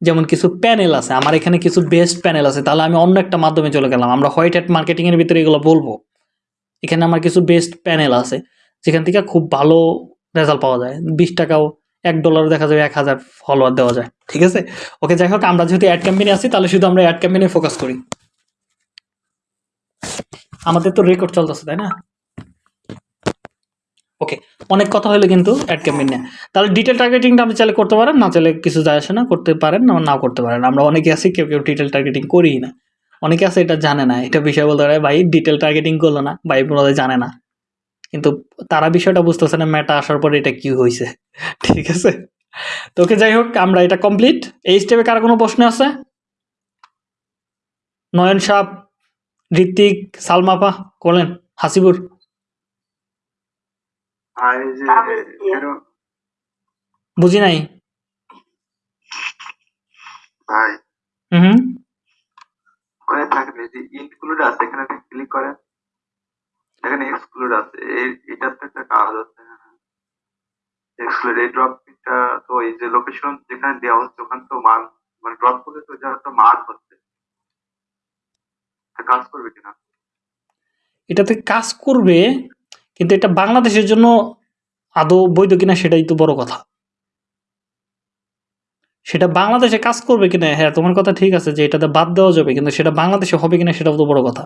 যেমন কিছু প্যানেল আছে। আমার এখানে কিছু বেস্ট প্যানেল আছে। তাহলে আমি অন্য একটা মাধ্যমে চলে গেলাম। আমরা হোয়াইট হ্যাট মার্কেটিংয়ের ভিতরে এগুলো বলব। এখানে আমার কিছু বেস্ট প্যানেল আছে। যেখান থেকে খুব ভালো রেজাল্ট পাওয়া যায়। বিশ টাকাও এক ডলার দেখা যাবে এক হাজার ফলোয়ার দেওয়া যায়। ঠিক আছে? ওকে, যাই হোক, আমরা যেহেতু অ্যাড ক্যাম্পেইনে আছি, তাহলে শুধু আমরা অ্যাড ক্যাম্পেইনে ফোকাস করি। আমাদের তো রেকর্ড চলতেছে, তাই না? ওকে অনেক কথা হলে কিন্তু অ্যাড ক্যাম্পেইন নেয় তাহলে ডিটেল টার্গেটিংটা আপনি চাইলে করতে পারেন, না চাইলে কিছু যায় আসে না, করতে পারেন, না, নাও করতে পারেন। আমরা অনেকে আছি, কেউ কেউ ডিটেল টার্গেটিং করি না। অনেকে আছে এটা জানে না, এটা বিষয় বলতে পারে, ভাই ডিটেল টার্গেটিং করল না। ভাই বোধহয় জানে না। কিন্তু তারা বিষয়টা বুঝতেছে না ম্যাটা আসার পরে এটা কি হয়েছে ঠিক আছে? তো ওকে, যাই হোক, আমরা এটা কমপ্লিট এই স্টেপে কার কোনো প্রশ্ন আছে? নয়ন সাহ ঋত্বিক, সালমাপা করলেন হাসিবুর। আর এই যে এরো বুঝি নাই? ভাই হুম হুম। ওখানে থাকলে যে ইনক্লুড আছে এখানে ক্লিক করেন এখানে এক্সক্লুড আছে এই- এটার একটা কাজ আছে এক্সক্লুড এই ড্রপটা তো এই যে লোকেশন যেখানে দেওয়া হচ্ছে ওখানে তো মান মানে ড্রপ করলে তো যা একটা মান হচ্ছে। এটা কাজ করবে কিনা? এটাতে কাজ করবে কিন্তু এটা বাংলাদেশের জন্য আদৌ বৈধ কিনা সেটাই তো বড় কথা। সেটা বাংলাদেশে কাজ করবে কিনা হ্যাঁ তোমার কথা ঠিক আছে যে এটাতে বাদ দেওয়া যাবে কিন্তু সেটা বাংলাদেশে হবে কিনা সেটাও তো বড় কথা।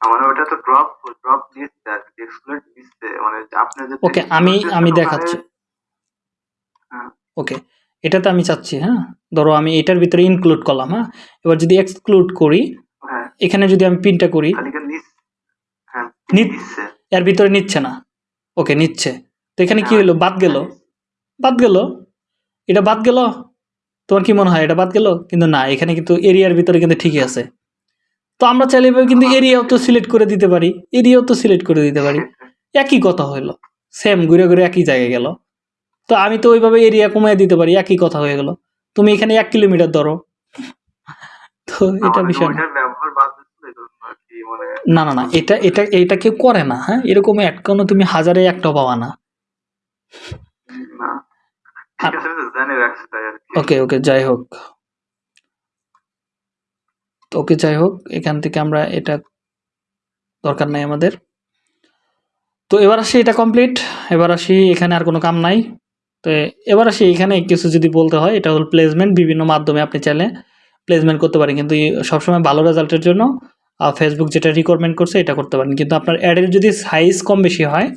আমার ওটা তো ড্রপ ড্রপ দিচ্ছে আর কি এক্সক্লুড দিচ্ছে। মানে ওকে আমি আমি দেখাচ্ছি। হ্যাঁ। ওকে এটাতে আমি চাচ্ছি হ্যাঁ ধরো আমি এটার ভিতরে ইনক্লুড করলাম হ্যাঁ এবার যদি এক্সক্লুড করি হ্যাঁ। এখানে যদি আমি পিনটা করি খালি খালি নিচ হ্যাঁ নিচ- দিচ্ছে এর ভিতরে নিচ্ছে না। ওকে নিচ্ছে। তো এখানে কি হলো বাদ গেল। বাদ গেল? এটা বাদ গেল? তোমার কি মনে হয় এটা বাদ গেল? কিন্তু না এখানে কিন্তু এরিয়ার ভিতরে কিন্তু ঠিকই আছে। তো আমরা চাইলে এভাবে কিন্তু এরিয়াও তো সিলেক্ট করে দিতে পারি এরিয়াও তো সিলেক্ট করে দিতে পারি। একই কথা হইল। সেম ঘুরে ঘুরে একই জায়গায় গেল। তো আমি তো ওইভাবে এরিয়া কমিয়ে দিতে পারি একই কথা হয়ে গেল। তুমি এখানে এক কিলোমিটার ধরো। তো এটা বিষয় না ওইটার ব্যবহার বাদ দিচ্ছে এই জন্য আর কি মানে না না না এটা এটা এটা কেউ করে না হ্যাঁ? এরকম কোনো তুমি হাজারে একটাও পাওয়া না। ওকে ওকে যাই হোক। তো ওকে যাই হোক এখান থেকে আমরা এটা দরকার নাই আমাদের। তো এবার আসি এটা কমপ্লিট এবার আসি এখানে আর কোনো কাম নাই। তো এবার আসি এখানে কিছু যদি বলতে হয় এটা হল প্লেসমেন্ট বিভিন্ন মাধ্যমে আপনি চাইলে প্লেসমেন্ট করতে পারেন কিন্তু সবসময় ভালো রেজাল্টের জন্য ফেসবুক যেটা রিকোয়ারমেন্ট করছে এটা করতে পারেন। কিন্তু আপনার অ্যাডের যদি সাইজ কম বেশি হয়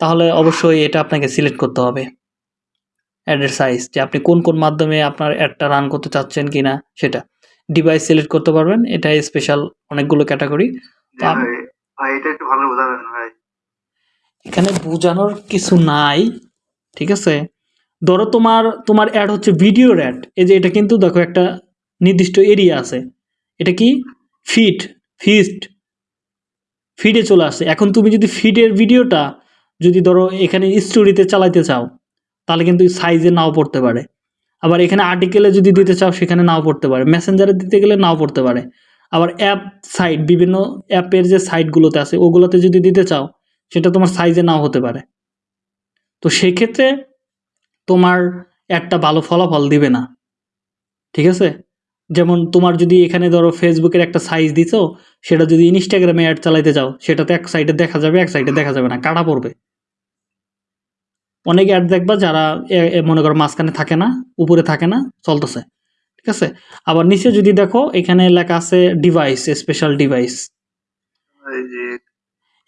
তাহলে অবশ্যই এটা আপনাকে সিলেক্ট করতে হবে। অ্যাডের সাইজ যে আপনি কোন কোন মাধ্যমে আপনার অ্যাডটা রান করতে চাচ্ছেন কি না সেটা। ডিভাইস সিলেক্ট করতে পারবেন এটা স্পেশাল অনেকগুলো ক্যাটাগরি এখানে বোঝানোর কিছু নাই ঠিক আছে? ধরো তোমার তোমার অ্যাড হচ্ছে ভিডিওর অ্যাড এই যে এটা কিন্তু দেখো একটা নির্দিষ্ট এরিয়া আছে। এটা কি? ফিট ফিস্ট ফিডে চলে আসছে এখন তুমি যদি ফিডের ভিডিওটা যদি ধরো এখানে স্টোরিতে চালাইতে চাও, তাহলে কিন্তু সাইজে নাও পড়তে পারে। আবার এখানে আর্টিকেলে যদি দিতে চাও, সেখানে নাও পড়তে পারে। মেসেঞ্জারে দিতে গেলে নাও পড়তে পারে। আবার অ্যাপ সাইট বিভিন্ন অ্যাপের যে সাইটগুলোতে আছে, ওগুলোতে যদি দিতে চাও, সেটা তোমার সাইজে নাও হতে পারে। তো সেক্ষেত্রে তোমার একটা ভালো ফলাফল দিবে না। ঠিক আছে? যেমন তোমার যদি এখানে ধরো ফেসবুকের একটা সাইজ দিছো সেটা যদি ইনস্টাগ্রামে অ্যাড চালাইতে যাও সেটাতে এক সাইডে দেখা যাবে এক সাইডে দেখা যাবে না কাটা পড়বে। অনেক অ্যাড দেখবা যারা মনে করো মাঝখানে থাকে না উপরে থাকে না চলতেছে ঠিক আছে? আবার নিচে যদি দেখো এখানে লেখা আছে ডিভাইস স্পেশাল ডিভাইস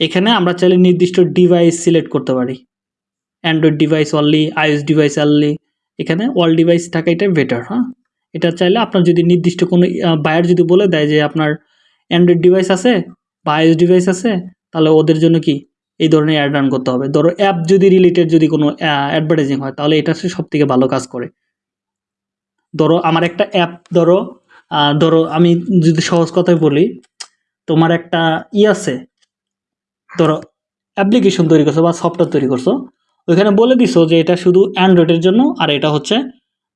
এখানে আমরা চাইলে নির্দিষ্ট ডিভাইস সিলেক্ট করতে পারি। Android device only iOS device only এখানে অল ডিভাইস থাকা এটা বেটার হ্যাঁ? এটা চাইলে আপনার যদি নির্দিষ্ট কোনো বায়ার যদি বলে দেয় যে আপনার অ্যান্ড্রয়েড ডিভাইস আছে বা আইএস ডিভাইস আছে, তাহলে ওদের জন্য কি এই ধরনের অ্যাড রান করতে হবে? ধরো অ্যাপ যদি রিলেটেড যদি কোনো অ্যাডভার্টাইজিং হয়, তাহলে এটা সব থেকে ভালো কাজ করে। ধরো আমার একটা অ্যাপ ধরো ধরো আমি যদি সহজ কথায় বলি, তোমার একটা ই আছে, ধরো অ্যাপ্লিকেশন তৈরি করছ বা সফটওয়্যার তৈরি করছ, ওইখানে বলে দিছো যে এটা শুধু অ্যান্ড্রয়েডের জন্য আর এটা হচ্ছে,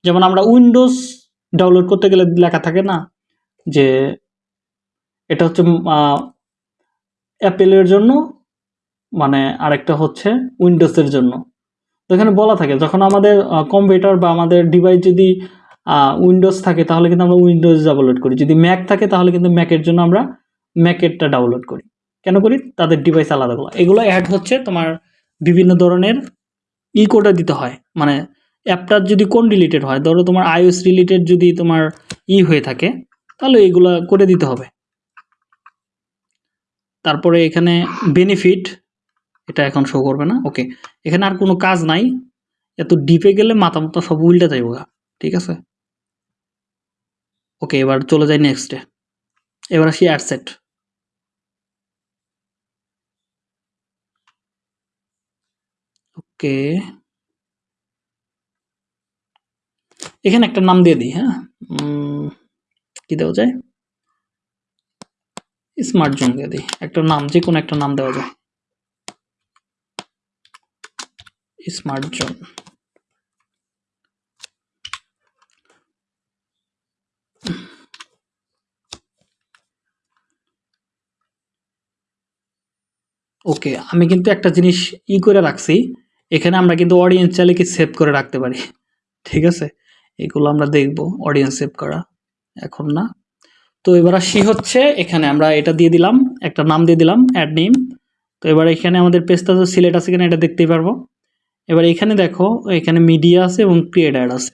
যেমন আমরা উইন্ডোজ ডাউনলোড করতে গেলে লেখা থাকে না যে এটা হচ্ছে অ্যাপেলের জন্য মানে আরেকটা হচ্ছে উইন্ডোজের জন্য। তো এখানে বলা থাকে, যখন আমাদের কম্পিউটার বা আমাদের ডিভাইস যদি উইন্ডোজ থাকে, তাহলে কিন্তু আমরা উইন্ডোজ ডাউনলোড করি। যদি ম্যাক থাকে, তাহলে কিন্তু ম্যাকের জন্য আমরা ম্যাকেরটা ডাউনলোড করি। কেন করি? তাদের ডিভাইস আলাদাগুলো এগুলো অ্যাড হচ্ছে তোমার বিভিন্ন ধরনের ই কোডে দিতে হয়। মানে অ্যাপটার যদি কোন রিলেটেড হয়? ধরো তোমার আইওএস রিলেটেড যদি তোমার ই হয়ে থাকে, তাহলে এগুলো করে দিতে হবে। তারপরে এখানে বেনিফিট এটা এখন শো করবে না ওকে এখানে আর কোনো কাজ নাই, এত ডিপে গেলে মাথা মতো সব উল্টে যাইব। ঠিক আছে? ওকে এবার চলে যাই নেক্সটে এবার আসি অ্যাডসেট ওকে এখানে একটা নাম দিয়ে দিই হ্যাঁ? কি দেওয়া যায়? স্মার্ট জোন দিয়ে দিই। একটা নাম যে কোনো একটা নাম দেওয়া যায়। স্মার্ট জোন ওকে, আমি কিন্তু একটা জিনিস ই করে রাখছি। এখানে আমরা কিন্তু অডিয়েন্স চাইলে কি সেভ করে রাখতে পারি। ঠিক আছে? এগুলো আমরা দেখব অডিয়েন্স সেভ করা। এখন না। তো এবার আসি হচ্ছে, এখানে আমরা এটা দিয়ে দিলাম, একটা নাম দিয়ে দিলাম অ্যাড নেম তো এবার এখানে আমাদের পেজটা তো সিলেক্ট আছে কিনা এটা দেখতেই পারব। এবার এখানে দেখো, এখানে মিডিয়া আছে এবং ক্রিয়েট অ্যাড আছে।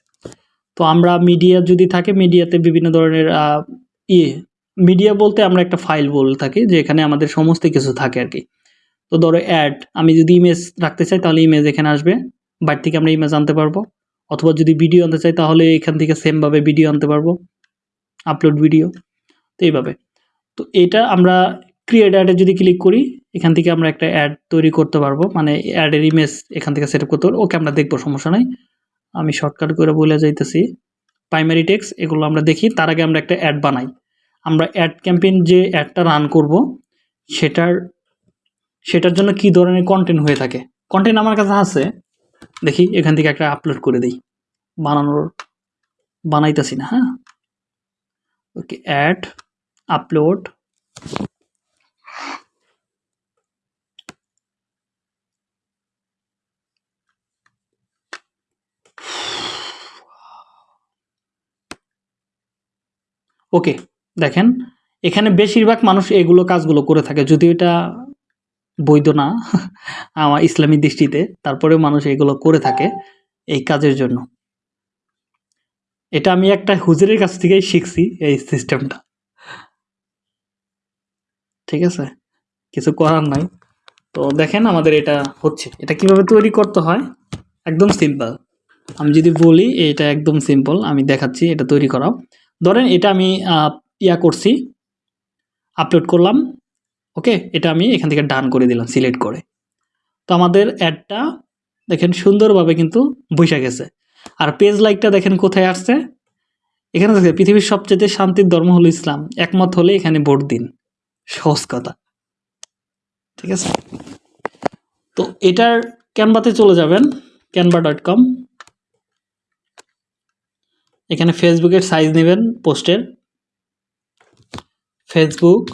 তো আমরা মিডিয়া যদি থাকে মিডিয়াতে বিভিন্ন ধরনের ইয়ে। মিডিয়া বলতে আমরা একটা ফাইল বলে থাকি যে এখানে আমাদের সমস্ত কিছু থাকে আর কি। তো ধরো অ্যাড আমি যদি ইমেজ রাখতে চাই, তাহলে ইমেজ এখানে আসবে। বাইর থেকে আমরা ইমেজ আনতে পারব। অথবা যদি ভিডিও আনতে চাই, তাহলে এখান থেকে সেমভাবে ভিডিও আনতে পারব। আপলোড ভিডিও তো এইভাবে। তো এটা আমরা ক্রিয়েট অ্যাডে যদি ক্লিক করি, এখান থেকে আমরা একটা অ্যাড তৈরি করতে পারব। মানে অ্যাডের ইমেজ এখান থেকে সেট আপ করতে পারব। ওকে, আমরা দেখব, সমস্যা নাই। আমি শর্টকাট করে বলে যাইতেছি। প্রাইমারি টেক্স এগুলো আমরা দেখি। তার আগে আমরা একটা অ্যাড বানাই। আমরা অ্যাড ক্যাম্পেইন যে অ্যাডটা রান করব, সেটার সেটার জন্য কি ধরনের কন্টেন্ট হয়ে থাকে? কন্টেন্ট আমার কাছে আছে। দেখি, এখান থেকে একটা আপলোড করে দিই। বানানোর, বানাইতেছি না হ্যাঁ? ওকে অ্যাড আপলোড ওকে, দেখেন, এখানে বেশিরভাগ মানুষ এগুলো কাজগুলো করে থাকে। যদিও এটা বৈধ না আমার ইসলামী দৃষ্টিতে। তারপরেও মানুষ এগুলো করে থাকে এই কাজের জন্য। এটা আমি একটা হুজুরের কাছ থেকেই শিখছি এই সিস্টেমটা ঠিক আছে? কিছু করার নাই। তো দেখেন আমাদের এটা হচ্ছে। এটা কীভাবে তৈরি করতে হয়? একদম সিম্পল আমি যদি বলি, এটা একদম সিম্পল আমি দেখাচ্ছি, এটা তৈরি করা ধরেন এটা আমি ইয়া করছি। আপলোড করলাম। ওকে এটা আমি এখান থেকে ডান করে দিলাম সিলেক্ট করে। তো আমাদের অ্যাডটা দেখেন সুন্দরভাবে কিন্তু বসে গেছে। আর পেজ লাইকটা দেখেন কোথায় আসছে? এখানে দেখে পৃথিবীর সবচেয়ে শান্তির ধর্ম হলো ইসলাম। একমত হলে এখানে ভোট দিন। সহজ কথা। ঠিক আছে? তো এটার ক্যানভাতে চলে যাবেন ক্যানভা ডট কম এখানে ফেসবুকের সাইজ নেবেন পোস্টের ফেসবুক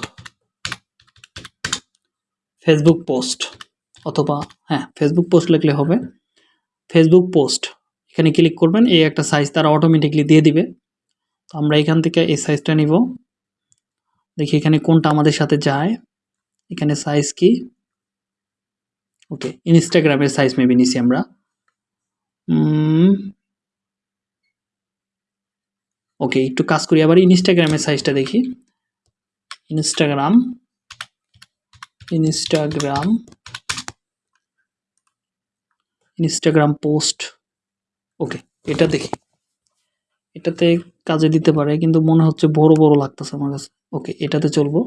ফেসবুক পোস্ট অথবা হ্যাঁ ফেসবুক পোস্ট লিখলে হবে। ফেসবুক পোস্ট এখানে ক্লিক করবেন, এই একটা সাইজ তারা অটোমেটিকলি দিয়ে দিবে। তো আমরা এখান থেকে এই সাইজটা নিব। দেখি এখানে কোনটা আমাদের সাথে যায়। এখানে সাইজ কি? ওকে ইনস্টাগ্রামের সাইজ মেবি নিছি আমরা। ওকে একটু কাজ করি। আবার ইনস্টাগ্রামের সাইজটা দেখি। Instagram Instagram Instagram post okay এটা দেখি। এটাতে কাজে দিতে পারে, কিন্তু মনে হচ্ছে বড় বড় লাগতেছে আমার কাছে। ওকে এটাতে চলবো।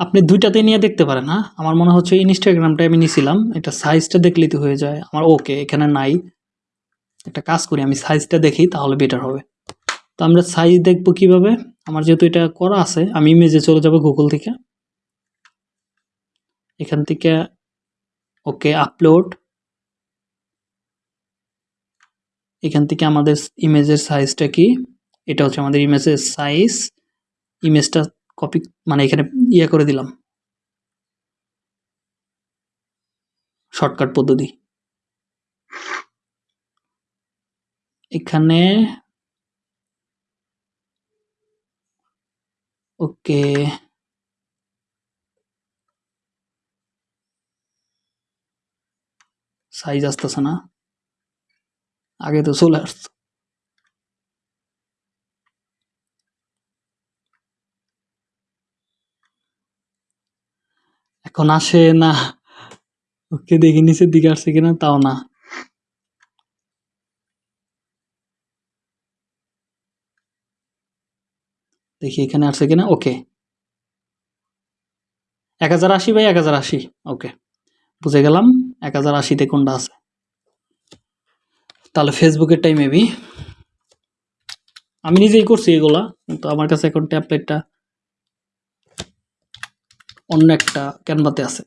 আপনি দুইটাতে নিয়ে দেখতে পারেন হ্যাঁ আমার মনে হচ্ছে ইনস্টাগ্রামটা আমি নিছিলাম, এটা সাইজটা দেখলেই তো হয়ে যায়। আমার ওকে এখানে নাই। একটা কাজ করি, আমি সাইজটা দেখি, তাহলে বেটার হবে। তো আমরা সাইজ দেখব কীভাবে? আমার যেহেতু এটা করা আছে, আমি ইমেজে চলে যাব গুগল থেকে। এখান থেকে ওকে আপলোড এখান থেকে আমাদের ইমেজের সাইজটা কি? এটা হচ্ছে আমাদের ইমেজের সাইজ ইমেজটা কপি মানে এখানে ইয়ে করে দিলাম। শর্টকাট পদ্ধতি। এখানে ওকে। সাইজ আসতেছে না। আগে তো চলে আসতো। এখন আসে না। ওকে দেখি নিচের দিকে আসছে কিনা, তাও না। দেখি এখানে আসছে কিনা? ওকে এক হাজার আশি বাই এক হাজার আশি। ওকে বুঝে গেলাম, এক হাজার আশিতে কোনটা আছে? তাহলে ফেসবুকেরটাই মেবি আমি নিজেই করছি এগুলা, কিন্তু আমার কাছে এখন ট্যাবলেটটা অন্য একটা ক্যানভাতে আছে।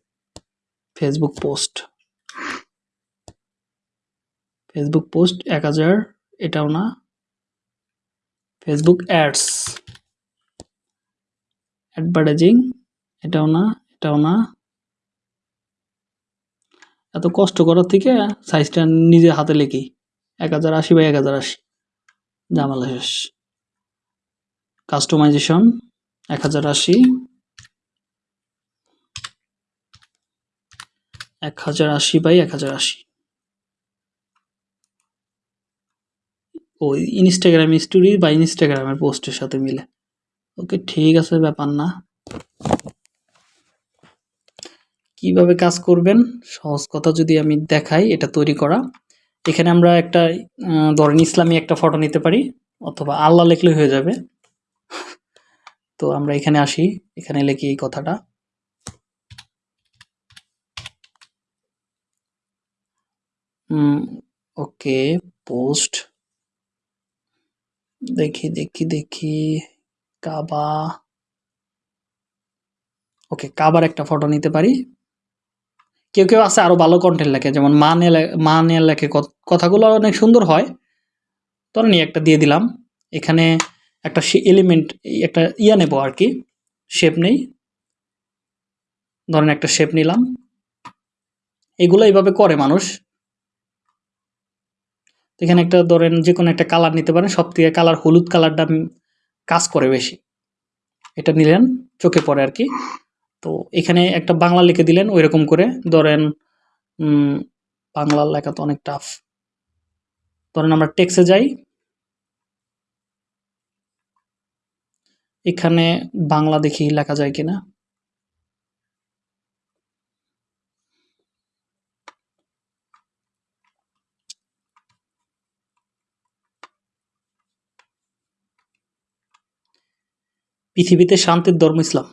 ফেসবুক পোস্ট ফেসবুক পোস্ট এক হাজার, এটাও না। ফেসবুক অ্যাডস অ্যাডভার্টাইজিং এটাও না এটাও না। এত কষ্ট করার থেকে সাইজটা নিজে হাতে লিখি। এক হাজার আশি বাই এক হাজার আশি। জামালা শেষ। কাস্টমাইজেশন এক হাজার আশি। এক হাজার আশি বাই এক হাজার আশি। ওই ইনস্টাগ্রাম স্টোরি বা ইনস্টাগ্রামের পোস্টের সাথে মিলে। ওকে, ঠিক আছে, ব্যাপার না। কীভাবে কাজ করবেন? সহজ কথা যদি আমি দেখাই, এটা তৈরি করা। এখানে আমরা একটা ধরেন ইসলামী একটা ফটো নিতে পারি, অথবা আল্লাহ লিখলে হয়ে যাবে। তো আমরা এখানে আসি, এখানে লিখি এই কথাটা। ওকে পোস্ট দেখি দেখি দেখি। কাবা। ওকে, কাবার একটা ফটো নিতে পারি? কেউ কেউ আছে আরও ভালো কন্টেন্ট লেখে, যেমন মা নিয়ে লে- মা নিয়ে লেখে কথ- কথাগুলো অনেক সুন্দর হয়। ধরেন এই একটা দিয়ে দিলাম। এখানে একটা এলিমেন্ট একটা ইয়া নেব আর কি শেপ নেই। ধরেন একটা শেপ নিলাম। এগুলো এইভাবে করে মানুষ। এখানে একটা ধরেন যে কোনো একটা কালার নিতে পারেন। সব থেকে কালার হলুদ কালারটা কাজ করে বেশি। এটা নিলেন, চোখে পড়ে আর কি। তো এখানে একটা বাংলা লিখে দিলেন ওই রকম করে। ধরেন বাংলা লেখা তো অনেক টাফ ধরেন আমরা টেক্সে যাই। এখানে বাংলা দেখি লেখা যায় কিনা। পৃথিবীতে শান্তির ধর্ম ইসলাম।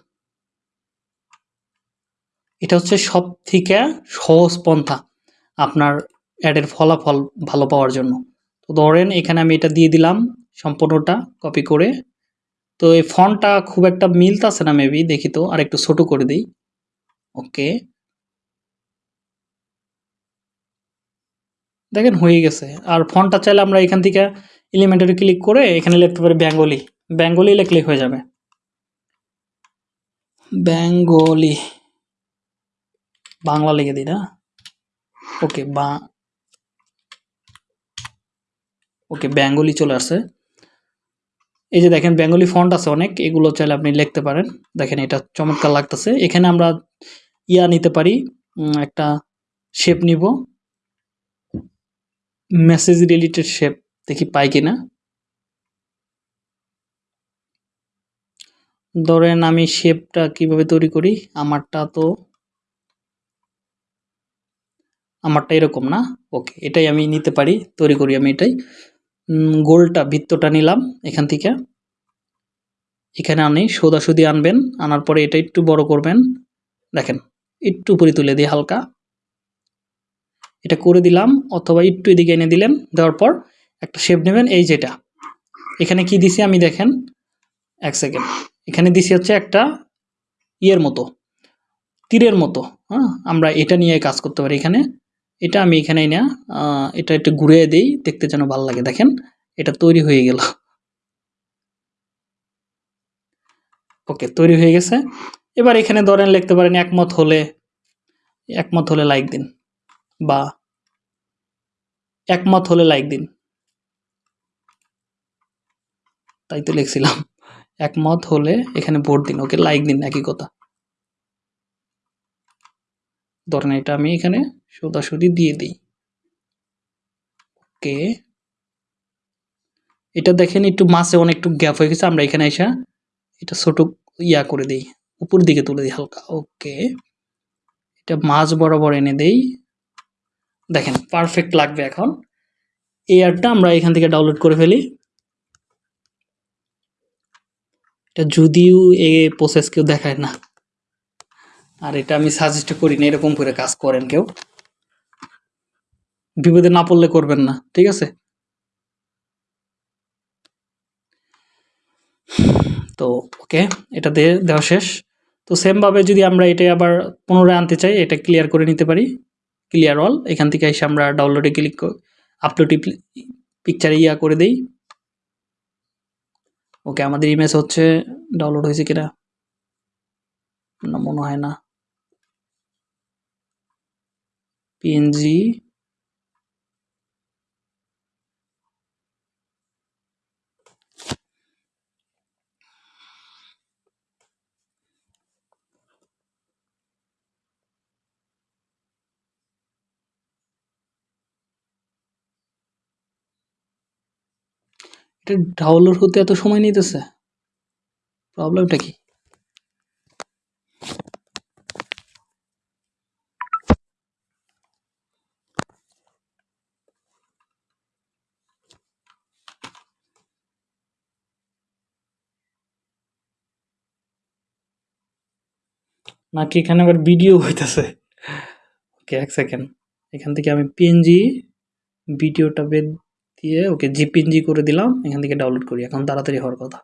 এটা হচ্ছে সব থেকে সহজ পন্থা আপনার অ্যাডের ফলাফল ভালো পাওয়ার জন্য। তো ধরেন এখানে আমি এটা দিয়ে দিলাম সম্পূর্ণটা কপি করে। তো এই ফন্টটা খুব একটা মিলতাছে না মেবি দেখি তো আর একটু ছোট করে দিই। ওকে দেখেন হয়ে গেছে। আর ফন্টটা চাইলে আমরা এখান থেকে এলিমেন্টারি ক্লিক করে এখানে লিখতে পারি বেঙ্গলি বেঙ্গলি লিখলে হয়ে যাবে। বেঙ্গলি। বাংলা লিখে দিই না? ওকে, বা ওকে, বেঙ্গলি চলে আসছে। এই যে দেখেন, বেঙ্গলি ফন্ট আছে অনেক, এগুলো চাইলে আপনি লিখতে পারেন। দেখেন, এটা চমৎকার লাগতেছে। এখানে আমরা ইয়া নিতে পারি একটা শেপ নিব। মেসেজ রিলেটেড শেপ দেখি পাই কিনা। ধরেন আমি শেপটা কীভাবে তৈরি করি? আমারটা তো আমারটা এরকম না? ওকে, এটাই আমি নিতে পারি, তৈরি করি আমি এটাই। গোলটা, বৃত্তটা নিলাম এখান থেকে। এখানে আনি, সোদাসুদি আনবেন, আনার পরে এটা একটু বড় করবেন। দেখেন, একটু উপরে তুলে দিয়ে হালকা। এটা করে দিলাম, অথবা একটু এদিকে এনে দিলেন, দেওয়ার পর একটা শেপ নেবেন, এই যেটা। এখানে কি দিছি আমি দেখেন, এক সেকেন্ড। এখানে দিছি হচ্ছে একটা ইয়ের মতো, তীরের মতো হ্যাঁ? আমরা এটা নিয়ে কাজ করতে পারি এখানে। এটা আমি এখানে না এটা একটু ঘুরিয়ে দিই, দেখতে যেন ভালো লাগে। দেখেন, এটা তৈরি হয়ে গেল। ওকে, তৈরি হয়ে গেছে। এবার এখানে ধরেন লিখতে পারেন একমত হলে একমত হলে লাইক দিন বা একমত হলে লাইক দিন। তাই তো লিখছিলাম। একমত হলে এখানে ভোট দিন, ওকে লাইক দিন, একই কথা। ধরেন এটা আমি এখানে সোজাসুজি দিয়ে দিই। ওকে। এটা দেখেন একটু মাসে অনেকটু গ্যাপ হয়ে গেছে, আমরা এখানে এসে এটা ছোট ইয়া করে দিই, উপর দিকে তুলে দিই হালকা। ওকে। এটা মাছ বরাবর এনে দেই। দেখেন পারফেক্ট লাগবে এখন। এই অ্যাডটা আমরা এখান থেকে ডাউনলোড করে ফেলি। এটা যদিও এ প্রসেস কেউ দেখায় না। আর এটা আমি সাজেস্ট করি না, এরকম করে কাজ করেন কেউ। বিপদে না পড়লে করবেন না, ঠিক আছে? তো ওকে এটা দেওয়া শেষ। তো সেমভাবে যদি আমরা এটা আবার পুনরায় আনতে চাই, এটা ক্লিয়ার করে নিতে পারি। ক্লিয়ার অল এখান থেকে এসে আমরা ডাউনলোডে ক্লিক আপলোডে পিকচারে ইয়া করে দেই। ওকে আমাদের ইমেজ হচ্ছে ডাউনলোড হয়েছে কিনা? না মনে হয় না। পিএনজি এটা ডাউনলোড হতে এত সময় নিতেছে? প্রবলেমটা কি? নাকি এখানে আবার ভিডিও হইতেছে? ওকে এক সেকেন্ড এখান থেকে আমি পিএনজি ভিডিওটা বেদ দিয়ে ওকে জিপিএনজি করে দিলাম এখান থেকে ডাউনলোড করি। এখন তাড়াতাড়ি হওয়ার কথা।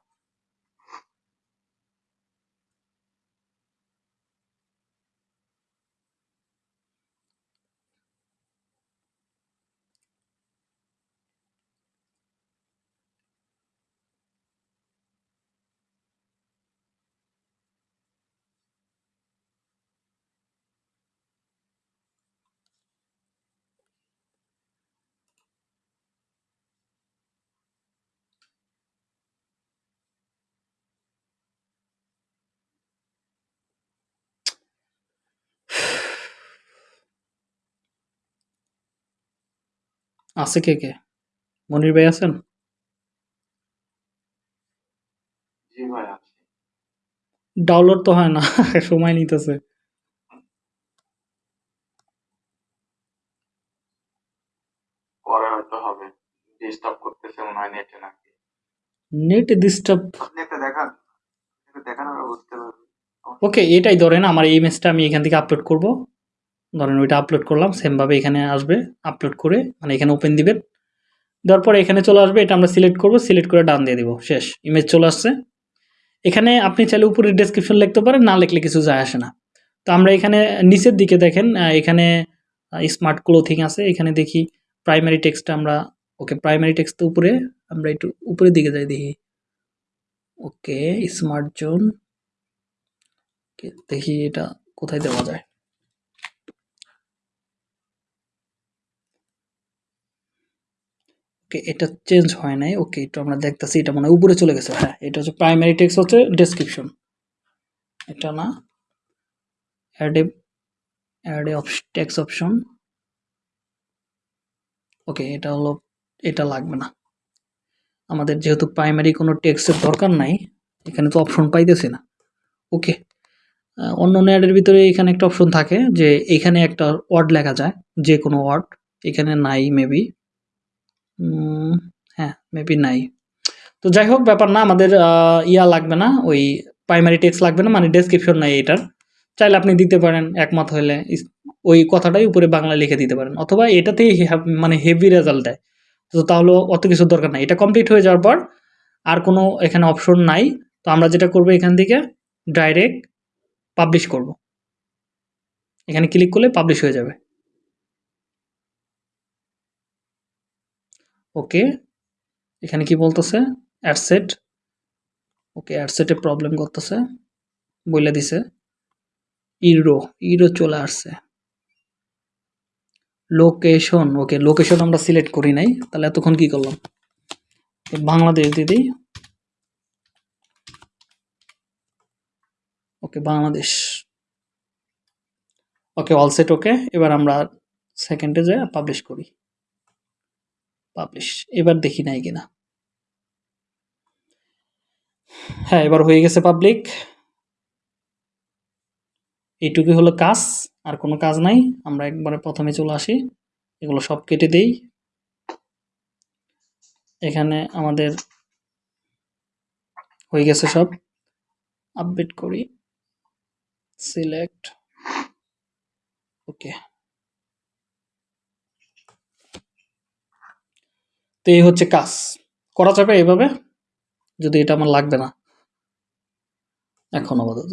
আছে কে কে? মনির ভাই আছেন? জি ভাই আছে। ডাউনলোড তো হয় না সময় নিতেছে। পরে হয়তো হবে। ডিস্টার্ব করতেছে মনে হয় নেটে নাকি। নেট ডিস্টার্ব আপনি একটা দেখান একটা দেখান আমরা বুঝতে পারব ওকে এটাই ধরেন আমার এই ইমেজটা আমি এখান থেকে আপলোড করব। ধরেন ওইটা আপলোড করলাম সেমভাবে এখানে আসবে আপলোড করে মানে এখানে ওপেন দিবেন। দেওয়ার পরে এখানে চলে আসবে, এটা আমরা সিলেক্ট করব সিলেক্ট করে ডান দিয়ে দিব, শেষ ইমেজ চলে আসছে। এখানে আপনি চাইলে উপরে ডেসক্রিপশন লিখতে পারেন, না লিখলে কিছু যায় আসে না। তো আমরা এখানে নিচের দিকে দেখেন এখানে স্মার্ট ক্লোথিং আছে, এখানে দেখি প্রাইমারি টেক্সটটা আমরা ওকে প্রাইমারি টেক্সট উপরে, আমরা একটু উপরের দিকে যাই দেখি। ওকে স্মার্ট জোন দেখি এটা কোথায় দেওয়া যায়। ওকে, এটা চেঞ্জ হয় নাই। ওকে এটা আমরা দেখতেছি, এটা মনে হয় উপরে চলে গেছে। হ্যাঁ এটা হচ্ছে প্রাইমারি টেক্সট হচ্ছে ডেসক্রিপশন এটা না add a add a text option okay, এটা হলো, এটা লাগবে না। আমাদের যেহেতু প্রাইমারি কোনো টেক্সটের দরকার নাই, এখানে তো অপশন পাইতেছি না। ওকে অন্য অন্য অ্যাডের ভিতরে এখানে একটা অপশন থাকে যে এখানে একটা ওয়ার্ড লেখা যায় যে কোনো ওয়ার্ড এখানে নাই মেবি হ্যাঁ মেবি নাই। তো যাই হোক ব্যাপার না, আমাদের ইয়া লাগবে না, ওই প্রাইমারি টেক্সট লাগবে না মানে ডেসক্রিপশন নাই এটার। চাইলে আপনি দিতে পারেন, একমত হলে ওই কথাটাই উপরে বাংলা লিখে দিতে পারেন। অথবা এটাতেই মানে হেভি রেজাল্ট দেয়। তো তাহলে অত কিছু দরকার নাই। এটা কমপ্লিট হয়ে যাওয়ার পর আর কোনো এখানে অপশন নাই। তো আমরা যেটা করব এখান থেকে ডাইরেক্ট পাবলিশ করব। এখানে ক্লিক করলে পাবলিশ হয়ে যাবে। ওকে, এখানে কি বলতেছে? অ্যাডসেট ওকে অ্যাডসেটে প্রবলেম করতেছে বলে দিছে। ইরো ইরো চলে আসছে। লোকেশন ওকে লোকেশন আমরা সিলেক্ট করি নাই, তাহলে এতক্ষণ কি করলাম? বাংলাদেশ দিদি। Okay, Bangladesh. Okay all set okay. এবার আমরা সেকেন্ডে যে পাবলিশ করি। পাবলিশ এবার দেখি নাই কিনা। হ্যাঁ এবার হয়ে গেছে পাবলিক এইটুকুই হলো কাজ, আর কোনো কাজ নাই। আমরা একবারে প্রথমে চলে আসি। এগুলো সব কেটে দেই। এখানে আমাদের হয়ে গেছে সব। আপডেট করি। সিলেক্ট ওকে তো এই হচ্ছে কাজ। করা যাবে এভাবে যদি এটা আমার লাগবে না। এখন আপাতত।